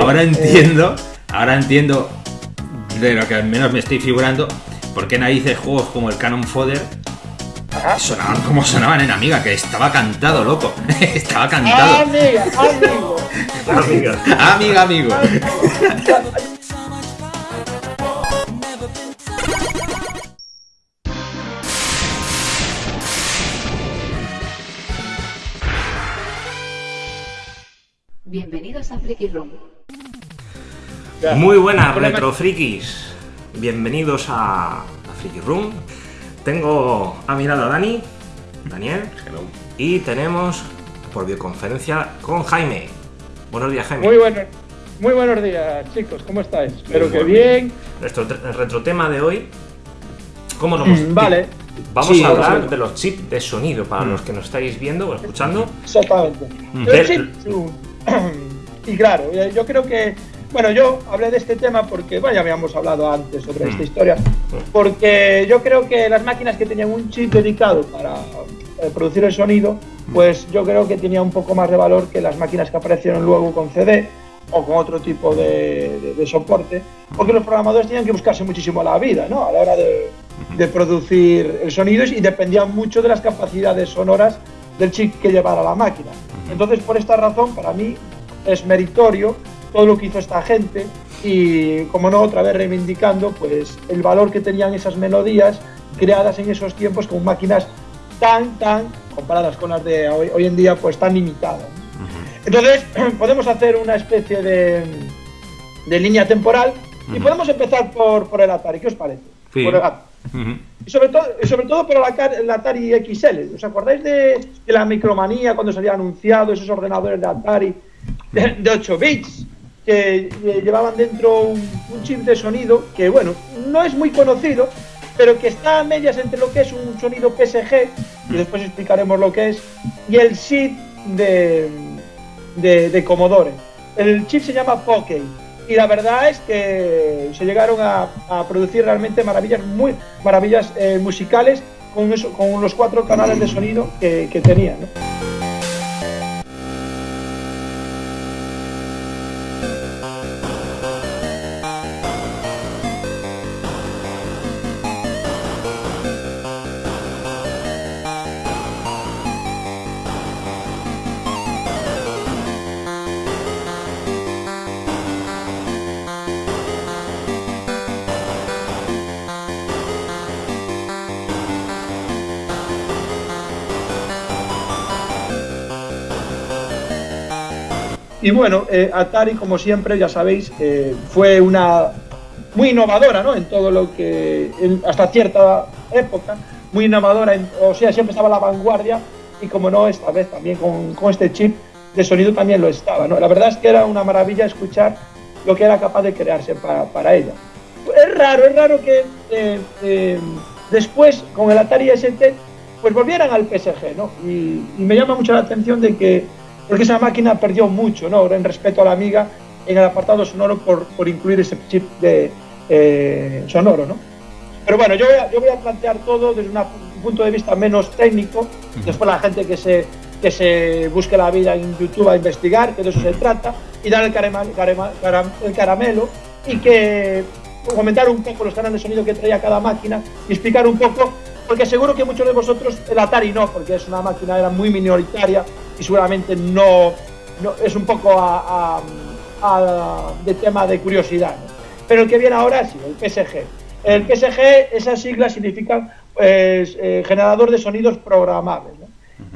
ahora entiendo, ahora entiendo de lo que al menos me estoy figurando, por qué narices juegos como el Canon Fodder sonaban como sonaban en Amiga, que estaba cantado, loco. estaba cantado. Amiga, amigo. amiga. amiga, amigo. Bienvenidos a Freaky Room. Muy buenas, retro frikis. Bienvenidos a, a Freaky Room. Tengo a mi lado a Dani, Daniel, y tenemos por videoconferencia con Jaime. Buenos días, Jaime. Muy buenos, muy buenos días, chicos. ¿Cómo estáis? Espero que bien. Nuestro retrotema de hoy, ¿cómo lo hemos Mm, Vale. Vamos Sí, a hablar de los chips de sonido para los que nos estáis viendo o escuchando. Exactamente. Mm. Y claro, eh, yo creo que, bueno, yo hablé de este tema porque, bueno, ya habíamos hablado antes sobre esta Mm. historia, porque yo creo que las máquinas que tenían un chip dedicado para eh, producir el sonido, pues yo creo que tenía un poco más de valor que las máquinas que aparecieron luego con CD o con otro tipo de, de- de soporte, porque los programadores tenían que buscarse muchísimo la vida, ¿no? A la hora de, de producir el sonido y dependían mucho de las capacidades sonoras del chip que llevara la máquina. Entonces, por esta razón, para mí es meritorio todo lo que hizo esta gente y, como no, otra vez reivindicando pues el valor que tenían esas melodías creadas en esos tiempos con máquinas tan, tan, comparadas con las de hoy, hoy en día, pues tan limitadas. Entonces, podemos hacer una especie de, de línea temporal y podemos empezar por, por el Atari. ¿Qué os parece? Sí. Por el Atari. Y sobre todo, sobre todo por el Atari- XL. ¿Os acordáis de, la micromanía cuando se había anunciado esos ordenadores de Atari de, de 8 bits? Que eh, llevaban dentro un, chip de sonido que, bueno, no es muy conocido, pero que está a medias entre lo que es un sonido PSG, y después explicaremos lo que es, y el chip de, de, de Commodore. El chip se llama Poké. Y la verdad es que se llegaron a, producir realmente maravillas, muy, maravillas eh, musicales con, eso, con los cuatro canales de sonido que, que tenía. ¿no? Y bueno, eh, Atari, como siempre, ya sabéis, eh, fue una muy innovadora, ¿no? En todo lo que, en- hasta cierta época, muy innovadora, en- o sea, siempre estaba a la vanguardia y como no, esta vez también con, con este chip de sonido también lo estaba, ¿no? La verdad es que era una maravilla escuchar lo que era capaz de crearse para, para ella. Es raro, es raro que eh, eh, después, con el Atari ST, pues volvieran al PSG, ¿no? Y, y me llama mucho la atención de que, porque esa máquina perdió mucho, ¿no? En respeto a la amiga en el apartado sonoro por, por incluir ese chip de eh, sonoro, ¿no? Pero bueno, yo voy, a, yo voy a plantear todo desde una- un punto de vista menos técnico, después la gente que se, que se busque la vida en YouTube a investigar, que de eso se trata, y dar el, carema- carema- caram- el caramelo y que comentar un poco los canales de sonido que traía cada máquina y explicar un poco, porque seguro que muchos de vosotros, el Atari no, porque es una máquina era muy minoritaria y seguramente no, no- es un poco a- a- a- de tema de curiosidad. ¿no? Pero el que viene ahora sí, el PSG. El PSG, esas siglas significan pues, eh, generador de sonidos programables. ¿no?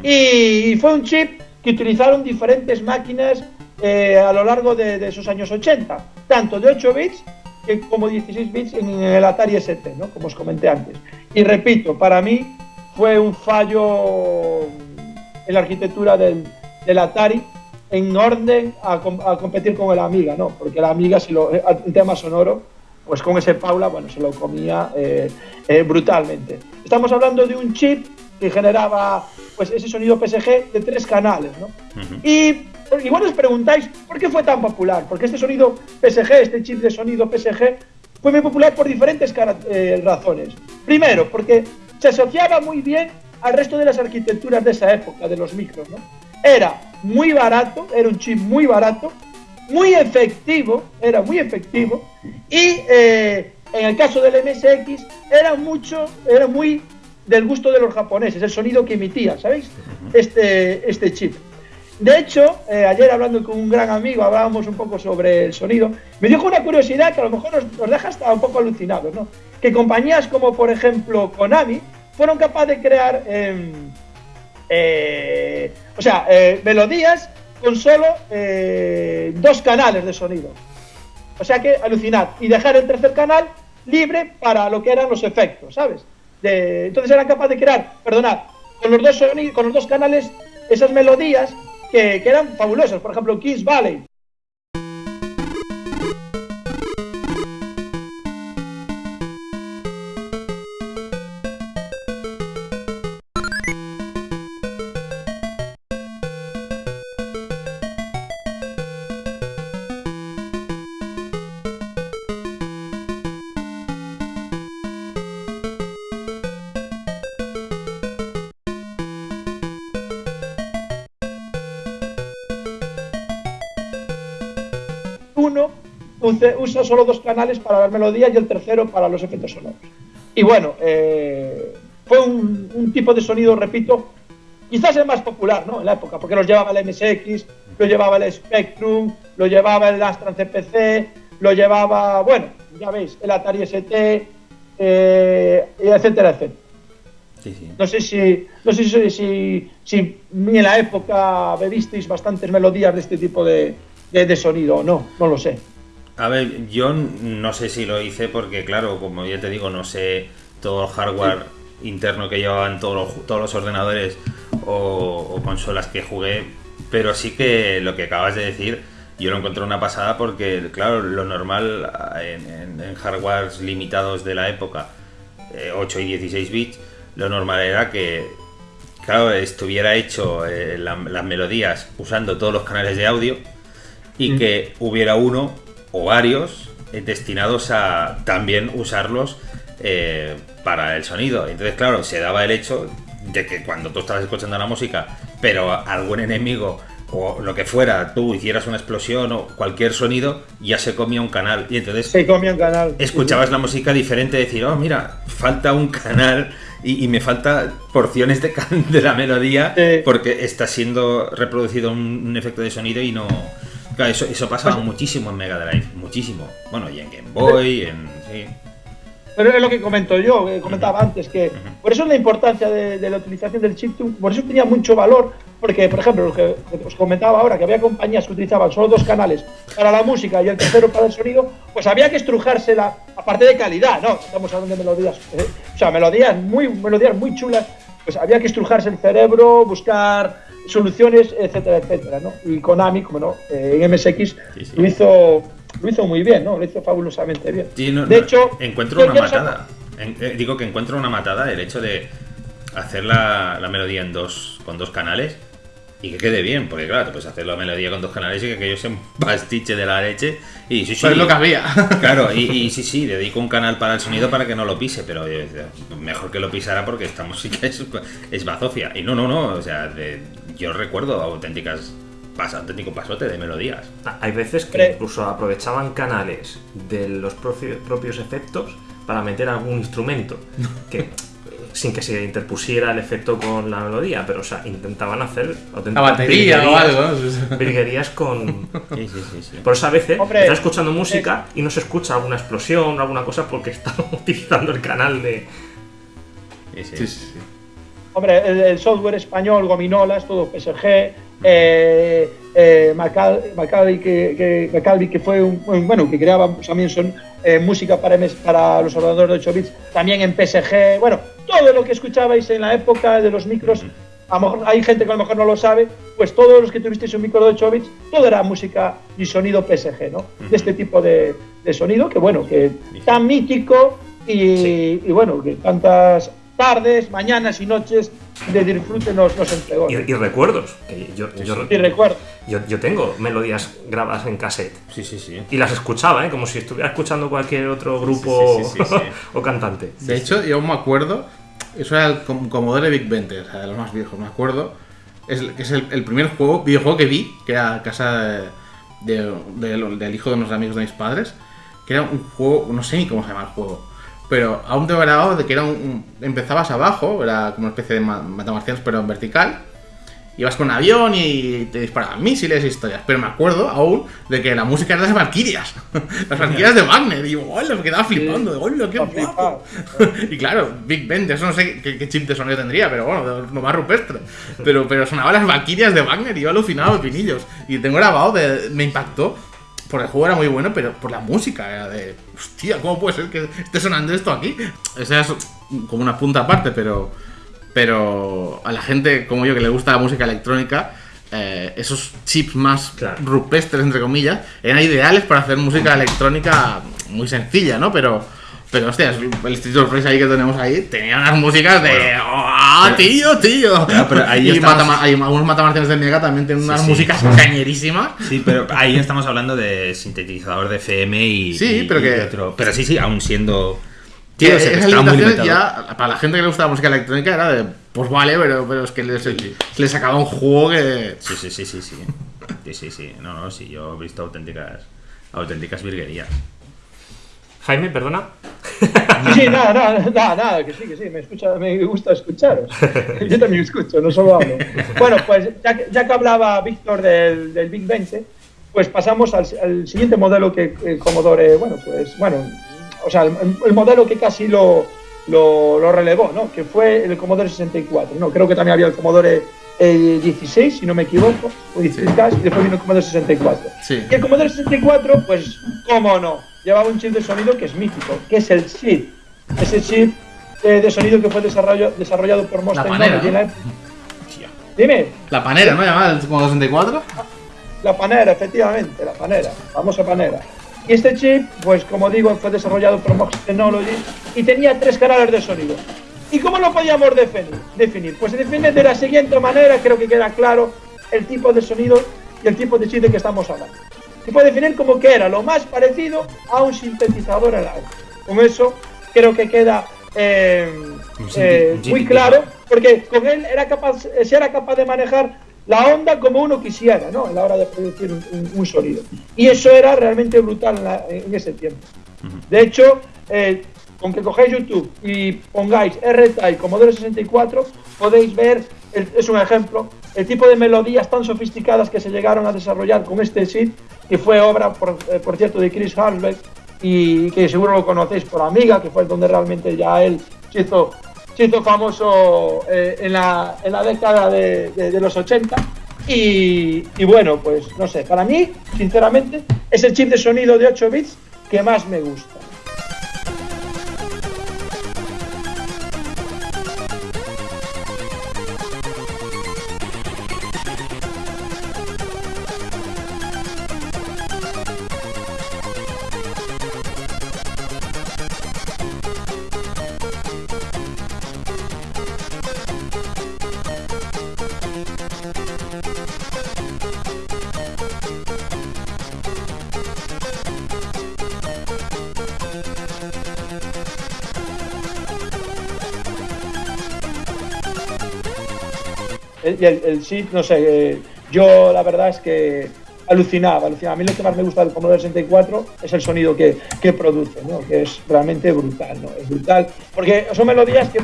Y, y fue un chip que utilizaron diferentes máquinas eh, a lo largo de, de esos años 80, tanto de 8 bits que como 16 bits en el Atari ST, ¿no? como os comenté antes. Y repito, para mí fue un fallo en la arquitectura del, del Atari en orden a, a competir con el Amiga, ¿no? Porque la Amiga, si lo, el tema sonoro, pues con ese Paula, bueno, se lo comía eh, eh, brutalmente. Estamos hablando de un chip que generaba pues ese sonido PSG de tres canales, ¿no? Y igual os preguntáis, ¿por qué fue tan popular? Porque este sonido PSG, este chip de sonido PSG, fue muy popular por diferentes eh, razones. Primero, porque se asociaba muy bien al resto de las arquitecturas de esa época, de los micros, ¿no? Era muy barato, era un chip muy barato, muy efectivo, era muy efectivo, y eh, en el caso del MSX era mucho, era muy del gusto de los japoneses, el sonido que emitía, ¿sabéis? Este, este chip. De hecho, eh, ayer hablando con un gran amigo, hablábamos un poco sobre el sonido, me dijo una curiosidad que a lo mejor nos, deja hasta un poco alucinados, ¿no? Que compañías como, por ejemplo, Konami, fueron capaces de crear, em, eh, o sea, eh, melodías con solo dos canales de sonido. O sea que alucinad. Y dejar el tercer canal libre para lo que eran los efectos, ¿sabes? entonces eran capaces de crear, perdonad, con los dos, con los dos canales esas melodías que, que eran fabulosas. Por ejemplo, Kiss Valley, usa solo dos canales para las melodías y el tercero para los efectos sonoros. Y bueno, eh, fue un, tipo de sonido, repito, quizás el más popular ¿no? en la época, porque los llevaba el MSX, lo llevaba el Spectrum, lo llevaba el Astran CPC, lo llevaba, bueno, ya veis, el Atari ST, eh, etcétera, etcétera. No sé si, no sé si, si, si, en la época bebisteis bastantes melodías de este tipo de, de sonido o no, no lo sé. A ver, yo no sé si lo hice porque, claro, como ya te digo, no sé todo el hardware interno que llevaban todos los, todos los ordenadores o, consolas que jugué, pero sí que lo que acabas de decir, yo lo encontré una pasada porque, claro, lo normal en, en, hardwares limitados de la época, 8 eh, y 16 bits, lo normal era que, claro, estuviera hecho eh, las melodías usando todos los canales de audio y mm. que hubiera uno o varios eh, destinados a también usarlos eh, para el sonido. Entonces, claro, se daba el hecho de que cuando tú estabas escuchando la música, pero algún enemigo o lo que fuera, tú hicieras una explosión o cualquier sonido, ya se comía un canal. Y entonces se comía un canal. Escuchabas la música diferente, decir, oh, mira, falta un canal y, me falta porciones de, de la melodía porque está siendo reproducido un efecto de sonido y no, Claro, eso, eso pasaba muchísimo en Mega Drive, muchísimo. Bueno, y en Game Boy, en. Sí. Pero es lo que comento yo, que comentaba antes, que por eso es la importancia de, la utilización del chiptune, por eso tenía mucho valor, porque, por ejemplo, lo que, os comentaba ahora, que había compañías que utilizaban solo dos canales para la música y el tercero para el sonido, pues había que estrujársela, aparte de calidad, ¿no? Estamos hablando de melodías, eh, o sea, melodías muy, melodías muy chulas, pues había que estrujarse el cerebro, buscar soluciones, etcétera, etcétera, ¿no? Y Konami, como no, eh, en MSX lo hizo lo hizo muy bien, ¿no? Lo hizo fabulosamente bien. de hecho, encuentro una matada. Eh, digo que encuentro una matada el hecho de hacer la, la, melodía en dos con dos canales y que quede bien, porque claro, pues hacer la melodía con dos canales y que aquello sea un pastiche de la leche. Y sí, sí. es lo que había. Claro, y, sí, sí, dedico un canal para el sonido para que no lo pise, pero mejor que lo pisara porque esta música es, es bazofia. Y no, no, no, o sea, yo recuerdo auténticas auténtico pasote de melodías. Hay veces que incluso aprovechaban canales de los propios efectos para meter algún instrumento. Que sin que se interpusiera el efecto con la melodía, pero o sea, intentaban hacer la batería o algo, virguerías con sí, sí, sí, Por eso a veces estás escuchando música y no se escucha alguna explosión o alguna cosa porque están utilizando el canal de Sí, sí, sí. Hombre, el, software español, Gominolas, todo PSG, eh, eh, que, que, que fue un, bueno, que creaba también son eh, música para, para los ordenadores de 8 bits, también en PSG, bueno, todo lo que escuchabais en la época de los micros, a lo mejor hay gente que a lo mejor no lo sabe, pues todos los que tuvisteis un micro de 8 bits, todo era música y sonido PSG, ¿no? De este tipo de, sonido, que bueno, que tan mítico y, y bueno, que tantas tardes, mañanas y noches de disfrute nos, nos entregó. Y, recuerdos. yo, y recuerdos. Yo, tengo melodías grabadas en cassette. Sí, sí, sí. Y las escuchaba, ¿eh? como si estuviera escuchando cualquier otro grupo o cantante. De hecho, yo me acuerdo, eso era el Commodore Big 20, o sea, de los más viejos, me acuerdo. Es, es el, primer juego, videojuego que vi, que era Casa de- de- del hijo de unos amigos de mis padres, que era un juego, no sé ni cómo se llama el juego, pero aún tengo grabado de que era un, un- empezabas abajo, era como una especie de ma- matamarcianos pero en vertical, ibas con un avión y te disparaban misiles y historias, pero me acuerdo aún de que la música era de las Valkyrias, las Valkyrias de Wagner, y digo, hola, me quedaba flipando, de hola, qué guapo. y claro, Big Ben, de eso no sé qué, qué chip de sonido tendría, pero bueno, de lo más rupestre. Pero, pero sonaba las Valkyrias de Wagner y yo alucinado de pinillos. Y tengo grabado, de, me impactó, porque el juego era muy bueno, pero por la música era de, hostia, ¿cómo puede ser que esté sonando esto aquí? Esa es como una punta aparte, pero, pero a la gente como yo que le gusta la música electrónica, eh, esos chips más Claro. rupestres, entre comillas, eran ideales para hacer música electrónica muy sencilla, ¿no? Pero, pero hostias, el Street of Rage ahí que tenemos ahí tenía unas músicas de. ¡Ah, tío, tío! Claro, pero ahí y estamos- Matama- hay algunos matamarcianes de Mega también tienen unas sí. músicas cañerísimas. Sí, pero ahí estamos hablando de sintetizador de FM y. Sí, y- pero y que- otro. Pero sí, sí, aún siendo. Tío, que limitaciones limitado. ya, para la gente que le gusta la música electrónica, era de. Pues vale, pero, pero es que les, les sacaba un juego que. Sí, sí, sí, sí, sí. Sí, sí, sí. No, no, sí, yo he visto auténticas. auténticas virguerías. Jaime, perdona. Sí, sí, nada, nada, nada, nada, que sí, que sí, me, escucha, me gusta escucharos. Yo también escucho, no solo hablo. Bueno, pues ya que, ya que hablaba Víctor del, del Big 20, pues pasamos al, al siguiente modelo que el Commodore, bueno, pues, bueno, o sea, el, el modelo que casi lo, lo, lo relevó, ¿no? Que fue el Commodore 64, ¿no? Creo que también había el Commodore eh, 16, si no me equivoco, o 16 y después vino el Commodore 64. Sí. Y el Commodore 64, pues, cómo no, llevaba un chip de sonido que es mítico, que es el chip. Ese chip de sonido que fue desarrollo- desarrollado por Monster panera, la época. Dime, La panera, ¿no? Llamada el como 64. la panera, efectivamente, la panera, famosa panera. Y este chip, pues como digo, fue desarrollado por Mox Technology y tenía tres canales de sonido. ¿Y cómo lo podíamos definir? definir? Pues se define de la siguiente manera, creo que queda claro el tipo de sonido y el tipo de chip de que estamos hablando. Se puede definir como que era lo más parecido a un sintetizador la época. Con eso creo que queda eh, eh, muy claro, porque con él era capaz, se era capaz de manejar la onda como uno quisiera, ¿no? A la hora de producir un, un- un sonido. Y eso era realmente brutal en, la- en ese tiempo. De hecho, eh, con que cogáis YouTube y pongáis R-Type Commodore 64, podéis ver, el- es un ejemplo, el tipo de melodías tan sofisticadas que se llegaron a desarrollar con este SID, que fue obra, por, eh, por cierto, de Chris Hardbeck, y que seguro lo conocéis por Amiga, que fue donde realmente ya él se hizo, famoso eh, en, la, en la década de, de- de los 80. Y, y bueno, pues no sé, para mí, sinceramente, es el chip de sonido de 8 bits que más me gusta. El, el, el SID, no sé, eh, yo la verdad es que alucinaba, alucinaba. A mí lo que más me gusta del Commodore 64 es el sonido que, que produce, ¿no? que es realmente brutal, ¿no? Es brutal, porque son melodías que,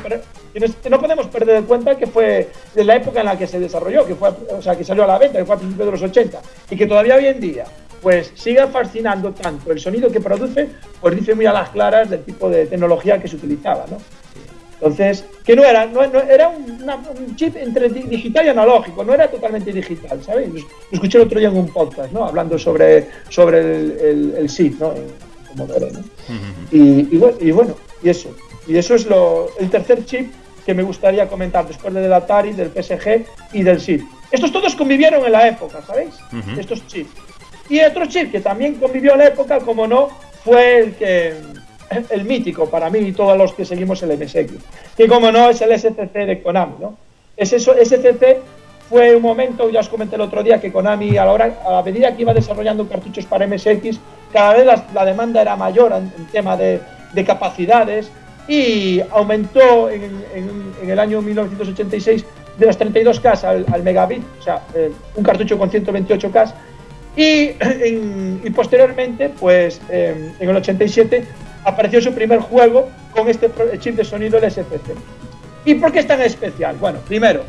no podemos perder de cuenta que fue de la época en la que se desarrolló, que fue, o sea, que salió a la venta, que fue a principios de los 80, y que todavía hoy en día, pues siga fascinando tanto el sonido que produce, pues dice muy a las claras del tipo de tecnología que se utilizaba, ¿no? Entonces, que no era, no, no- era un, una- un chip entre di- digital y analógico, no era totalmente digital, ¿sabéis? Lo escuché el otro día en un podcast, ¿no? Hablando sobre, sobre el, el, el SID, ¿no? Y, y bueno, y bueno, y eso. Y eso es lo, el tercer chip que me gustaría comentar después del Atari, del PSG y del SID. Estos todos convivieron en la época, ¿sabéis? Estos chips. Y otro chip que también convivió en la época, como no, fue el que el mítico para mí y todos los que seguimos el MSX, que como no es el SCC de Konami, ¿no? Es eso, SCC fue un momento, ya os comenté el otro día, que Konami a la, hora, a la medida que iba desarrollando cartuchos para MSX, cada vez la, la demanda era mayor en, en tema de, de capacidades y aumentó en, en- en el año 1986 de las 32K al, al megabit, o sea, eh, un cartucho con 128K, Y, y posteriormente, pues eh, en el 87, apareció su primer juego con este chip de sonido el SFC. ¿Y por qué es tan especial? Bueno, primero,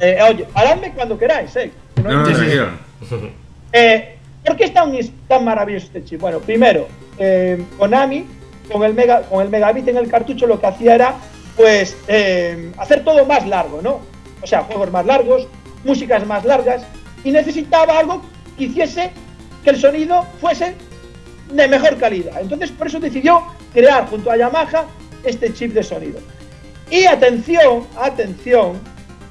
eh, oye, paradme cuando queráis, ¿eh? Que no No, no, tranquilo. eh, ¿Por qué es tan, tan maravilloso este chip? Bueno, primero, eh, Konami, con el, mega, con el megabit en el cartucho, lo que hacía era, pues, eh, hacer todo más largo, ¿no? O sea, juegos más largos, músicas más largas, y necesitaba algo que hiciese que el sonido fuese de mejor calidad. Entonces, por eso decidió crear junto a Yamaha este chip de sonido. Y atención, atención,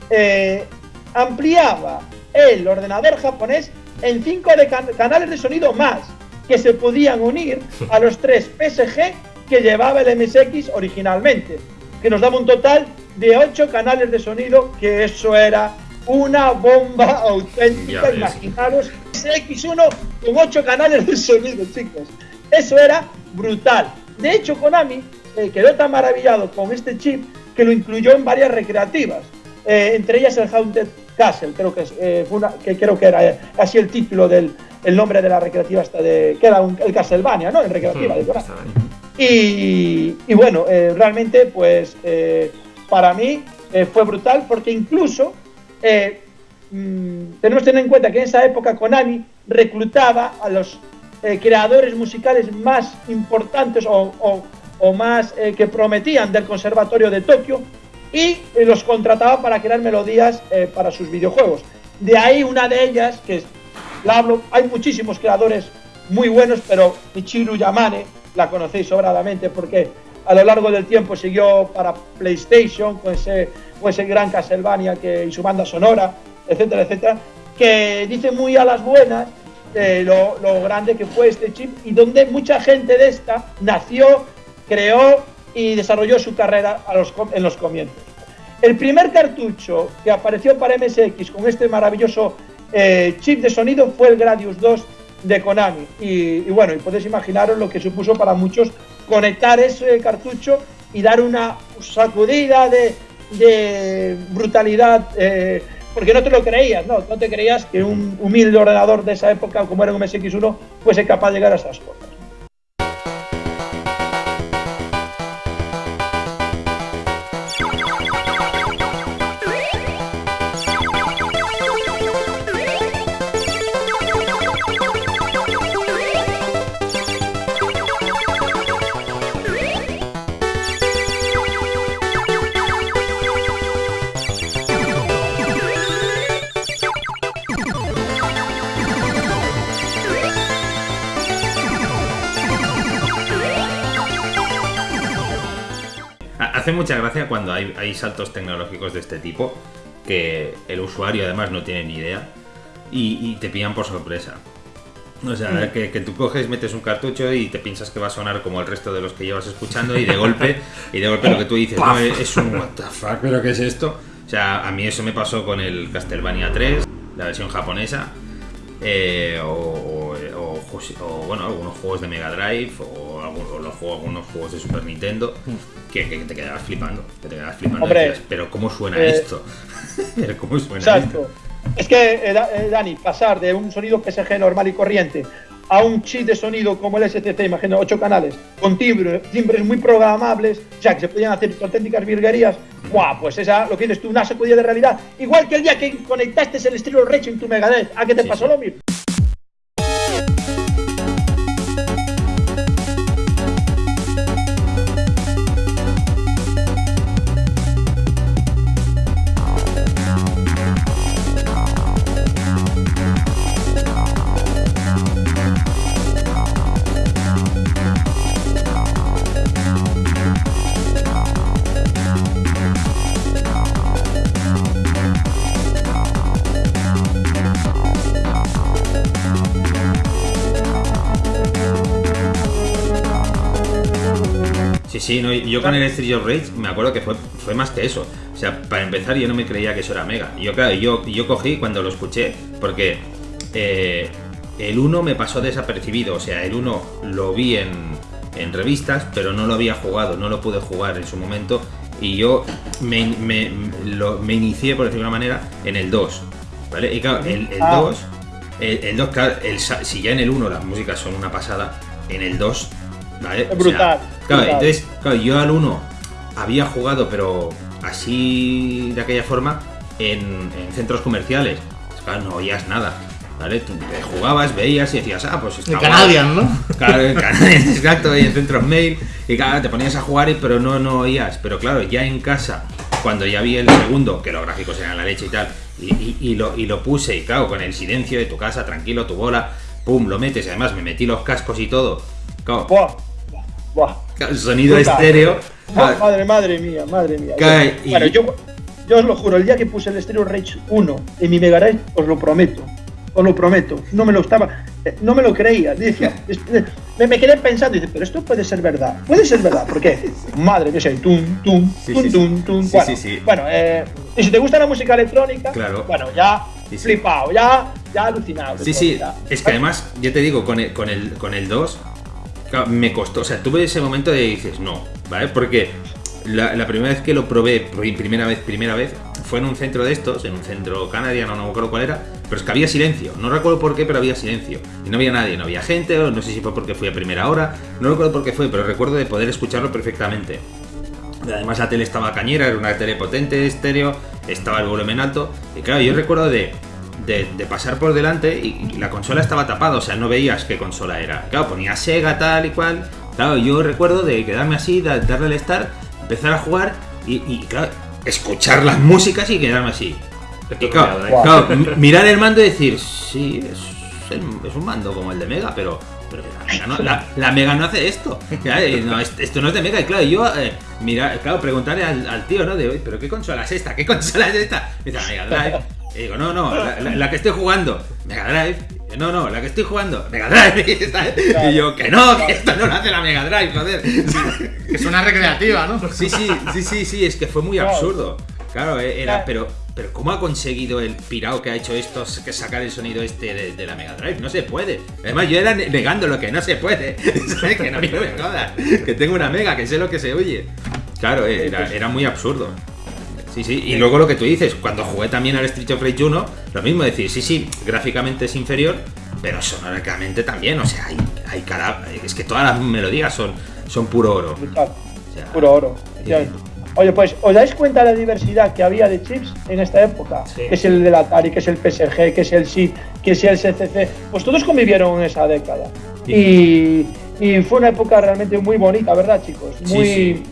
eh, ampliaba el ordenador japonés en cinco de can- canales de sonido más que se podían unir a los tres PSG que llevaba el MSX originalmente, que nos daba un total de ocho canales de sonido, que eso era una bomba auténtica. Imaginaros MSX1 con ocho canales de sonido, chicos. Eso era brutal. De hecho, Konami eh, quedó tan maravillado con este chip que lo incluyó en varias recreativas, eh, entre ellas el Haunted Castle, creo que, eh, fue una- que creo que era eh, así el título del el nombre de la recreativa esta de que era un- el Castlevania, ¿no? En recreativa de Konami. Y, y bueno, realmente, pues para mí fue brutal porque incluso eh, mm, tenemos que tener en cuenta que en esa época Konami reclutaba a los eh, creadores musicales más importantes o, o- o más eh, que prometían del Conservatorio de Tokio y eh, los contrataba para crear melodías eh, para sus videojuegos. De ahí una de ellas, que es, la hablo, hay muchísimos creadores muy buenos, pero Michiru Yamane la conocéis sobradamente porque a lo largo del tiempo siguió para PlayStation con ese, con ese gran Castlevania que, y su banda sonora, etcétera, etcétera, que dice muy a las buenas eh, lo, lo grande que fue este chip y donde mucha gente de esta nació, creó y desarrolló su carrera a los en los comienzos. El primer cartucho que apareció para MSX con este maravilloso eh, chip de sonido fue el Gradius 2 de Konami. Y, bueno, y podéis imaginaros lo que supuso para muchos conectar ese cartucho y dar una sacudida de, de brutalidad. eh, porque no te lo creías, ¿no? No te creías que un humilde ordenador de esa época, como era un MSX1, fuese capaz de llegar a esas cosas. Hace mucha gracia cuando hay, hay saltos tecnológicos de este tipo que el usuario además no tiene ni idea y, y te pillan por sorpresa. O sea, que, que tú coges, metes un cartucho y te piensas que va a sonar como el resto de los que llevas escuchando y de golpe, y de golpe lo que tú dices, no, es un what the fuck, pero ¿qué es esto? O sea, a mí eso me pasó con el Castlevania 3, la versión japonesa, eh, o, o- o juegos- o, bueno, algunos juegos de Mega Drive o, o los juegos, algunos juegos de Super Nintendo que, que te quedabas flipando, que te quedabas flipando. Hombre, decías, pero ¿cómo suena eh, esto? pero ¿cómo suena esto? Exacto. Es que, eh, eh, Dani, pasar de un sonido PSG normal y corriente a un chip de sonido como el STC, imagino, 8 canales, con timbre- timbres muy programables, o sea, que se podían hacer auténticas virguerías, ¡guau! Pues esa, lo que tienes tú, una sacudida de realidad. Igual que el día que conectaste el estilo Recho en tu Megadeth, ¿a qué te Sí, pasó sí. lo mismo? Sí, no, yo con el Street of Rage me acuerdo que fue, fue más que eso. O sea, para empezar yo no me creía que eso era Mega. Yo, claro, yo, yo cogí cuando lo escuché, porque eh, el 1 me pasó desapercibido. O sea, el 1 lo vi en, en revistas, pero no lo había jugado, no lo pude jugar en su momento. Y yo me, me, lo- me inicié, por decirlo de una manera, en el 2. ¿Vale? Y claro, el, el Ah. 2 El, el 2, claro, el si ya en el 1 las músicas son una pasada, en el 2, ¿vale? Es brutal, claro, entonces, claro, yo al 1 había jugado, pero así de aquella forma, en, en centros comerciales. Claro, no oías nada. ¿Vale? Tú te jugabas, veías y decías, ah, pues está En. Canadian, ¿no? Claro, en Canadá, exacto, y en centros mail. Y claro, te ponías a jugar, y, pero no, no oías. Pero claro, ya en casa, cuando ya vi el segundo, que los gráficos eran la leche y tal, y, y- y lo, y lo puse, y claro, con el silencio de tu casa, tranquilo, tu bola, pum, lo metes. Y además me metí los cascos y todo. Claro, Buah, buah. Sonido estéreo. Claro, madre, madre mía, madre mía. Cae, y- Bueno, yo, yo os lo juro, el día que puse el Stereo Rage 1 en mi Mega Drive, os lo prometo. Os lo prometo. No me lo estaba. eh, No me lo creía. Decía, eh, me, me quedé pensando, dice, pero esto puede ser verdad. Puede ser verdad. ¿Por qué? Madre mía, tum, tum, Sí, tum, sí, tum, tum. Sí, bueno, sí, sí. bueno eh, y si te gusta la música electrónica, Claro. bueno, ya flipado, ya, ya alucinado. Sí, sí, es que además, ya te digo, con el, con el, con el 2, me costó, o sea, tuve ese momento de dices, no, ¿vale? Porque la, primera vez que lo probé, primera vez, primera vez, fue en un centro de estos, en un centro canadiano, no me acuerdo cuál era, pero es que había silencio, no recuerdo por qué, pero había silencio, y no había nadie, no había gente, no sé si fue porque fui a primera hora, no recuerdo por qué fue, pero recuerdo de poder escucharlo perfectamente. Además la tele estaba cañera, era una tele potente, estéreo, estaba el volumen alto. Y claro, yo recuerdo de, de- de pasar por delante y, y la consola estaba tapada, o sea, no veías qué consola era. Claro, ponía Sega tal y cual. Claro, yo recuerdo de quedarme así, da- darle el start, empezar a jugar y, y, claro, escuchar las músicas y quedarme así. Y claro, m- mirar el mando y decir, sí, es, es un mando como el de Mega, pero, pero la, Mega no, la- la Mega no hace esto. No, est- esto no es de Mega. Y claro, yo, eh, mira, claro, preguntarle al, al tío, ¿no? De hoy, ¿pero qué consola es esta? ¿Qué consola es esta? Me dice, Mega Drive. Y digo, no, no, la, la- la que estoy jugando, Mega Drive. No, no, la que estoy jugando, Mega Drive. Y yo, que no, que esto no lo hace la Mega Drive, joder. Que es una recreativa, ¿no? Sí, sí, sí, sí, sí, es que fue muy Claro. absurdo. Claro, eh, era, Claro. pero, pero ¿cómo ha conseguido el pirao que ha hecho esto que sacar el sonido este de, de la Mega Drive? No se puede. Además, yo era ne- negando lo que no se puede. ¿Sabes? Que no me jodas. Que tengo una Mega, que sé lo que se oye. Claro, eh, era, era muy absurdo. Sí, sí, y luego lo que tú dices, cuando jugué también al Street of Rage 1, lo mismo decir, sí, sí, gráficamente es inferior, pero sonóricamente también, o sea, hay, hay cada. Es que todas las melodías son, son puro oro. Brutal. O sea, Puro oro. efectivamente. Oye, pues, ¿os dais cuenta de la diversidad que había de chips en esta época? Sí. Que es el del Atari, que es el PSG, que es el SID, que es el CCC. Pues todos convivieron en esa década. Y, y fue una época realmente muy bonita, ¿verdad, chicos? Sí, Muy, sí.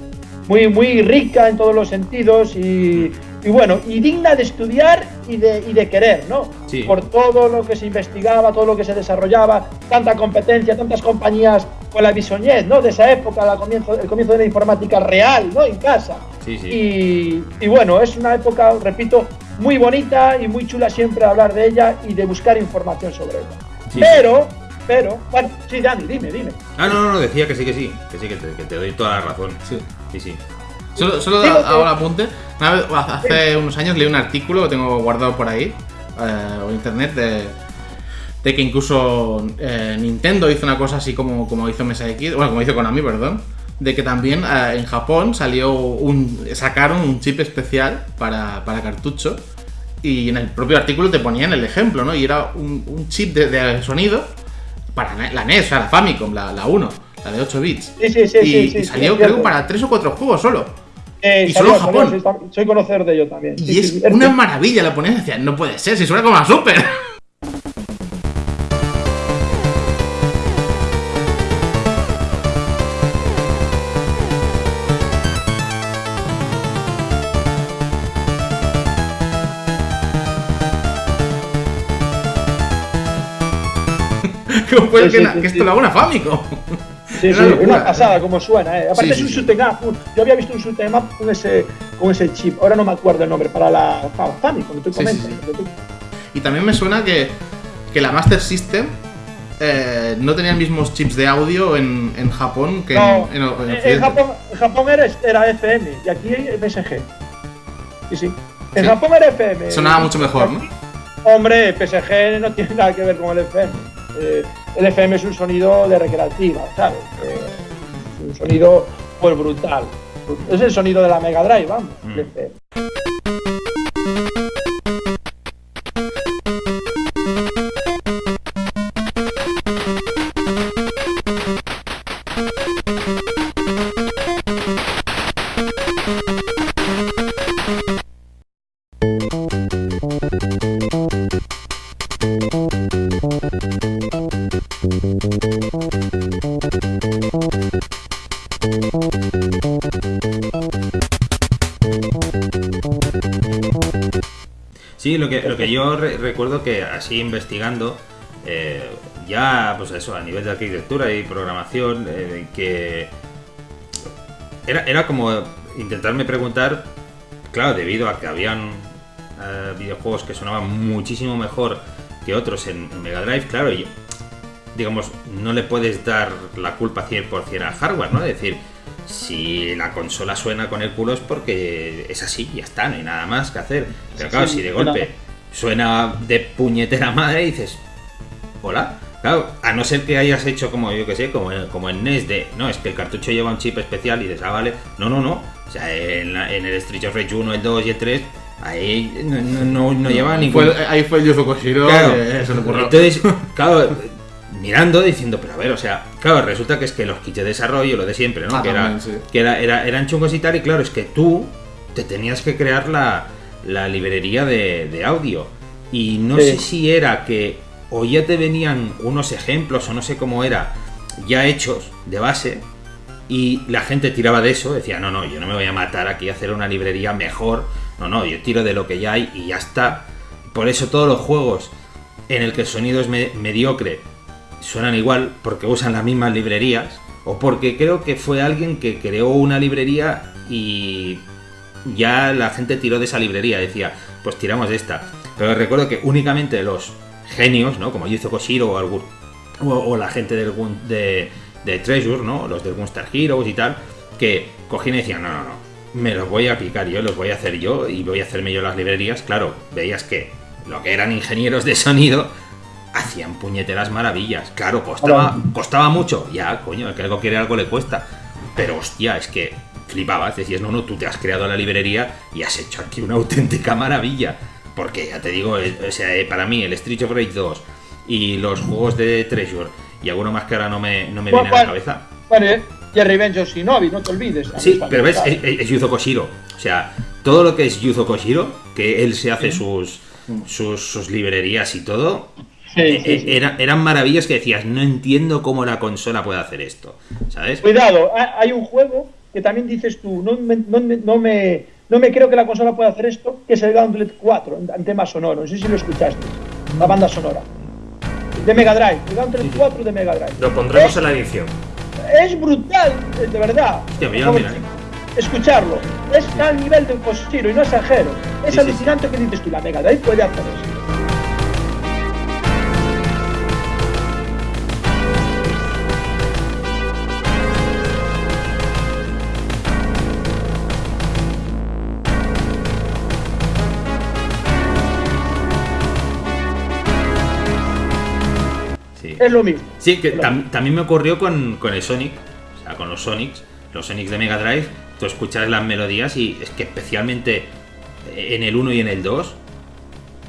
Muy, muy rica en todos los sentidos y, y bueno, y digna de estudiar y de, y de querer, ¿no? Sí. Por todo lo que se investigaba, todo lo que se desarrollaba, tanta competencia, tantas compañías con la bisoñez, ¿no? De esa época, la comienzo, el comienzo de la informática real, ¿no? En casa. Sí, sí. Y, y bueno, es una época, repito, muy bonita y muy chula siempre hablar de ella y de buscar información sobre ella. Pero, pero, bueno, sí, Dani, dime, dime. Ah, no, no, no, decía que sí, que sí, que sí, que te, que te doy toda la razón. Sí. Sí, sí. Solo, solo que- hago el apunte. Una vez- hace unos años leí un artículo que tengo guardado por ahí, eh, o internet, de, de que incluso eh, Nintendo hizo una cosa así como, como hizo MSX, bueno, como hizo Konami, perdón, de que también eh, en Japón salió un. sacaron un chip especial para, para cartucho. Y en el propio artículo te ponían el ejemplo, ¿no? Y era un, un chip de, de sonido para la NES, o sea, la Famicom, la, la 1, la de 8 bits. Sí, sí, sí, y, sí, sí, y salió, creo, para 3 o 4 juegos solo. Eh, y salió, solo en Japón. tam- soy conocedor de ello también. Y es una maravilla, la y decías, no puede ser, si suena como a Super. ¿Cómo puede Sí, que, sí, que esto lo haga una Famicom? Sí, sí, una pasada como suena, eh. Aparte Sí, es un sí. shoot 'em up. Yo había visto un shoot 'em up con ese, con ese chip. Ahora no me acuerdo el nombre para la para Famicom, que tú- Y también me suena que, que la Master System eh, no tenía mismos chips de audio en, en Japón que No, en, en, en. Japón, Japón era, era FM y aquí PSG. Sí, sí. En. Japón era FM. Sonaba mucho mejor, ¿no? Hombre, PSG no tiene nada que ver con el FM. Eh, el FM es un sonido de recreativa, ¿sabes? Es un sonido pues brutal. Es el sonido de la Mega Drive, vamos. Mm. Yo re- recuerdo que así investigando, eh, ya pues eso, a nivel de arquitectura y programación, eh, que era, era como intentarme preguntar, claro, debido a que habían eh, videojuegos que sonaban muchísimo mejor que otros en, en Mega Drive, claro, y digamos, no le puedes dar la culpa 100% al hardware, ¿no? Es decir, si la consola suena con el culo es porque es así, ya está, no hay nada más que hacer. Pero claro, Sí, si de golpe suena de puñetera madre, dices, hola. Claro, a no ser que hayas hecho como yo que sé, como, como en NES de, no, es que el cartucho lleva un chip especial y dices, ah, vale, no, no, no. O sea, en, la- en el Street of Rage 1, el 2 y el 3, ahí no, no, no, no lleva ningún... Fue- ahí fue el Yuzo Koshiro Claro. que se le ocurrió. Entonces, claro, mirando, diciendo, pero a ver, o sea, claro, resulta que es que los kits de desarrollo, lo de siempre, ¿no? Ah, que era, sí. que era, era- eran chungos y tal, y claro, es que tú te tenías que crear la, la librería de, de audio. Y no Sí. sé si era que o ya te venían unos ejemplos, o no sé cómo era, ya hechos de base, y la gente tiraba de eso, decía, no, no, yo no me voy a matar aquí a hacer una librería mejor, no, no, yo tiro de lo que ya hay y ya está. Por eso todos los juegos en el que el sonido es me- mediocre suenan igual, porque usan las mismas librerías, o porque creo que fue alguien que creó una librería y ya la gente tiró de esa librería, decía, pues tiramos de esta. Pero recuerdo que únicamente los genios, ¿no? Como Yuzo Koshiro o, algún, o, o la gente del, de, de Treasure, ¿no? Los del Gunstar Heroes y tal, que cogían y decían, no, no, no, me los voy a picar yo, los voy a hacer yo y voy a hacerme yo las librerías. Claro, veías que lo que eran ingenieros de sonido hacían puñeteras maravillas. Claro, costaba, costaba mucho. Ya, coño, el que algo quiere algo le cuesta. Pero hostia, es que flipabas. Decías, no, no, tú te has creado la librería y has hecho aquí una auténtica maravilla. Porque ya te digo, eh, o sea, eh, para mí el Street of Rage 2 y los juegos de Treasure y alguno más que ahora no me, no me ¿Cuál- viene a la cabeza. Bueno, eh, y el Revenge of Shinobi, no te olvides. Sí, pero ves, es, es- Yuzo Koshiro. O sea, todo lo que es Yuzo Koshiro, que él se hace sus, sus, sus librerías y todo, Sí, eh, sí, era- eran maravillas que decías, no entiendo cómo la consola puede hacer esto. ¿Sabes? Cuidado, ha- hay un juego que también dices tú, no me, no, no me, no me creo que la consola pueda hacer esto, que es el Gauntlet 4, en, en tema sonoro. No sé si lo escuchaste, la banda sonora. De Mega Drive, el Gauntlet 4 de Mega Drive. Lo pondremos es, en la edición. es brutal, eh, de verdad. Hostia, Por mira, favor, mira. Escucharlo. Es al nivel de un y no exagero. Es Sí, sí, alucinante que dices tú, la Mega Drive puede hacer eso. Es lo mismo. Sí, que tam- también me ocurrió con, con el Sonic, o sea, con los Sonics, los Sonics de Mega Drive, tú escuchas las melodías y es que especialmente en el 1 y en el 2,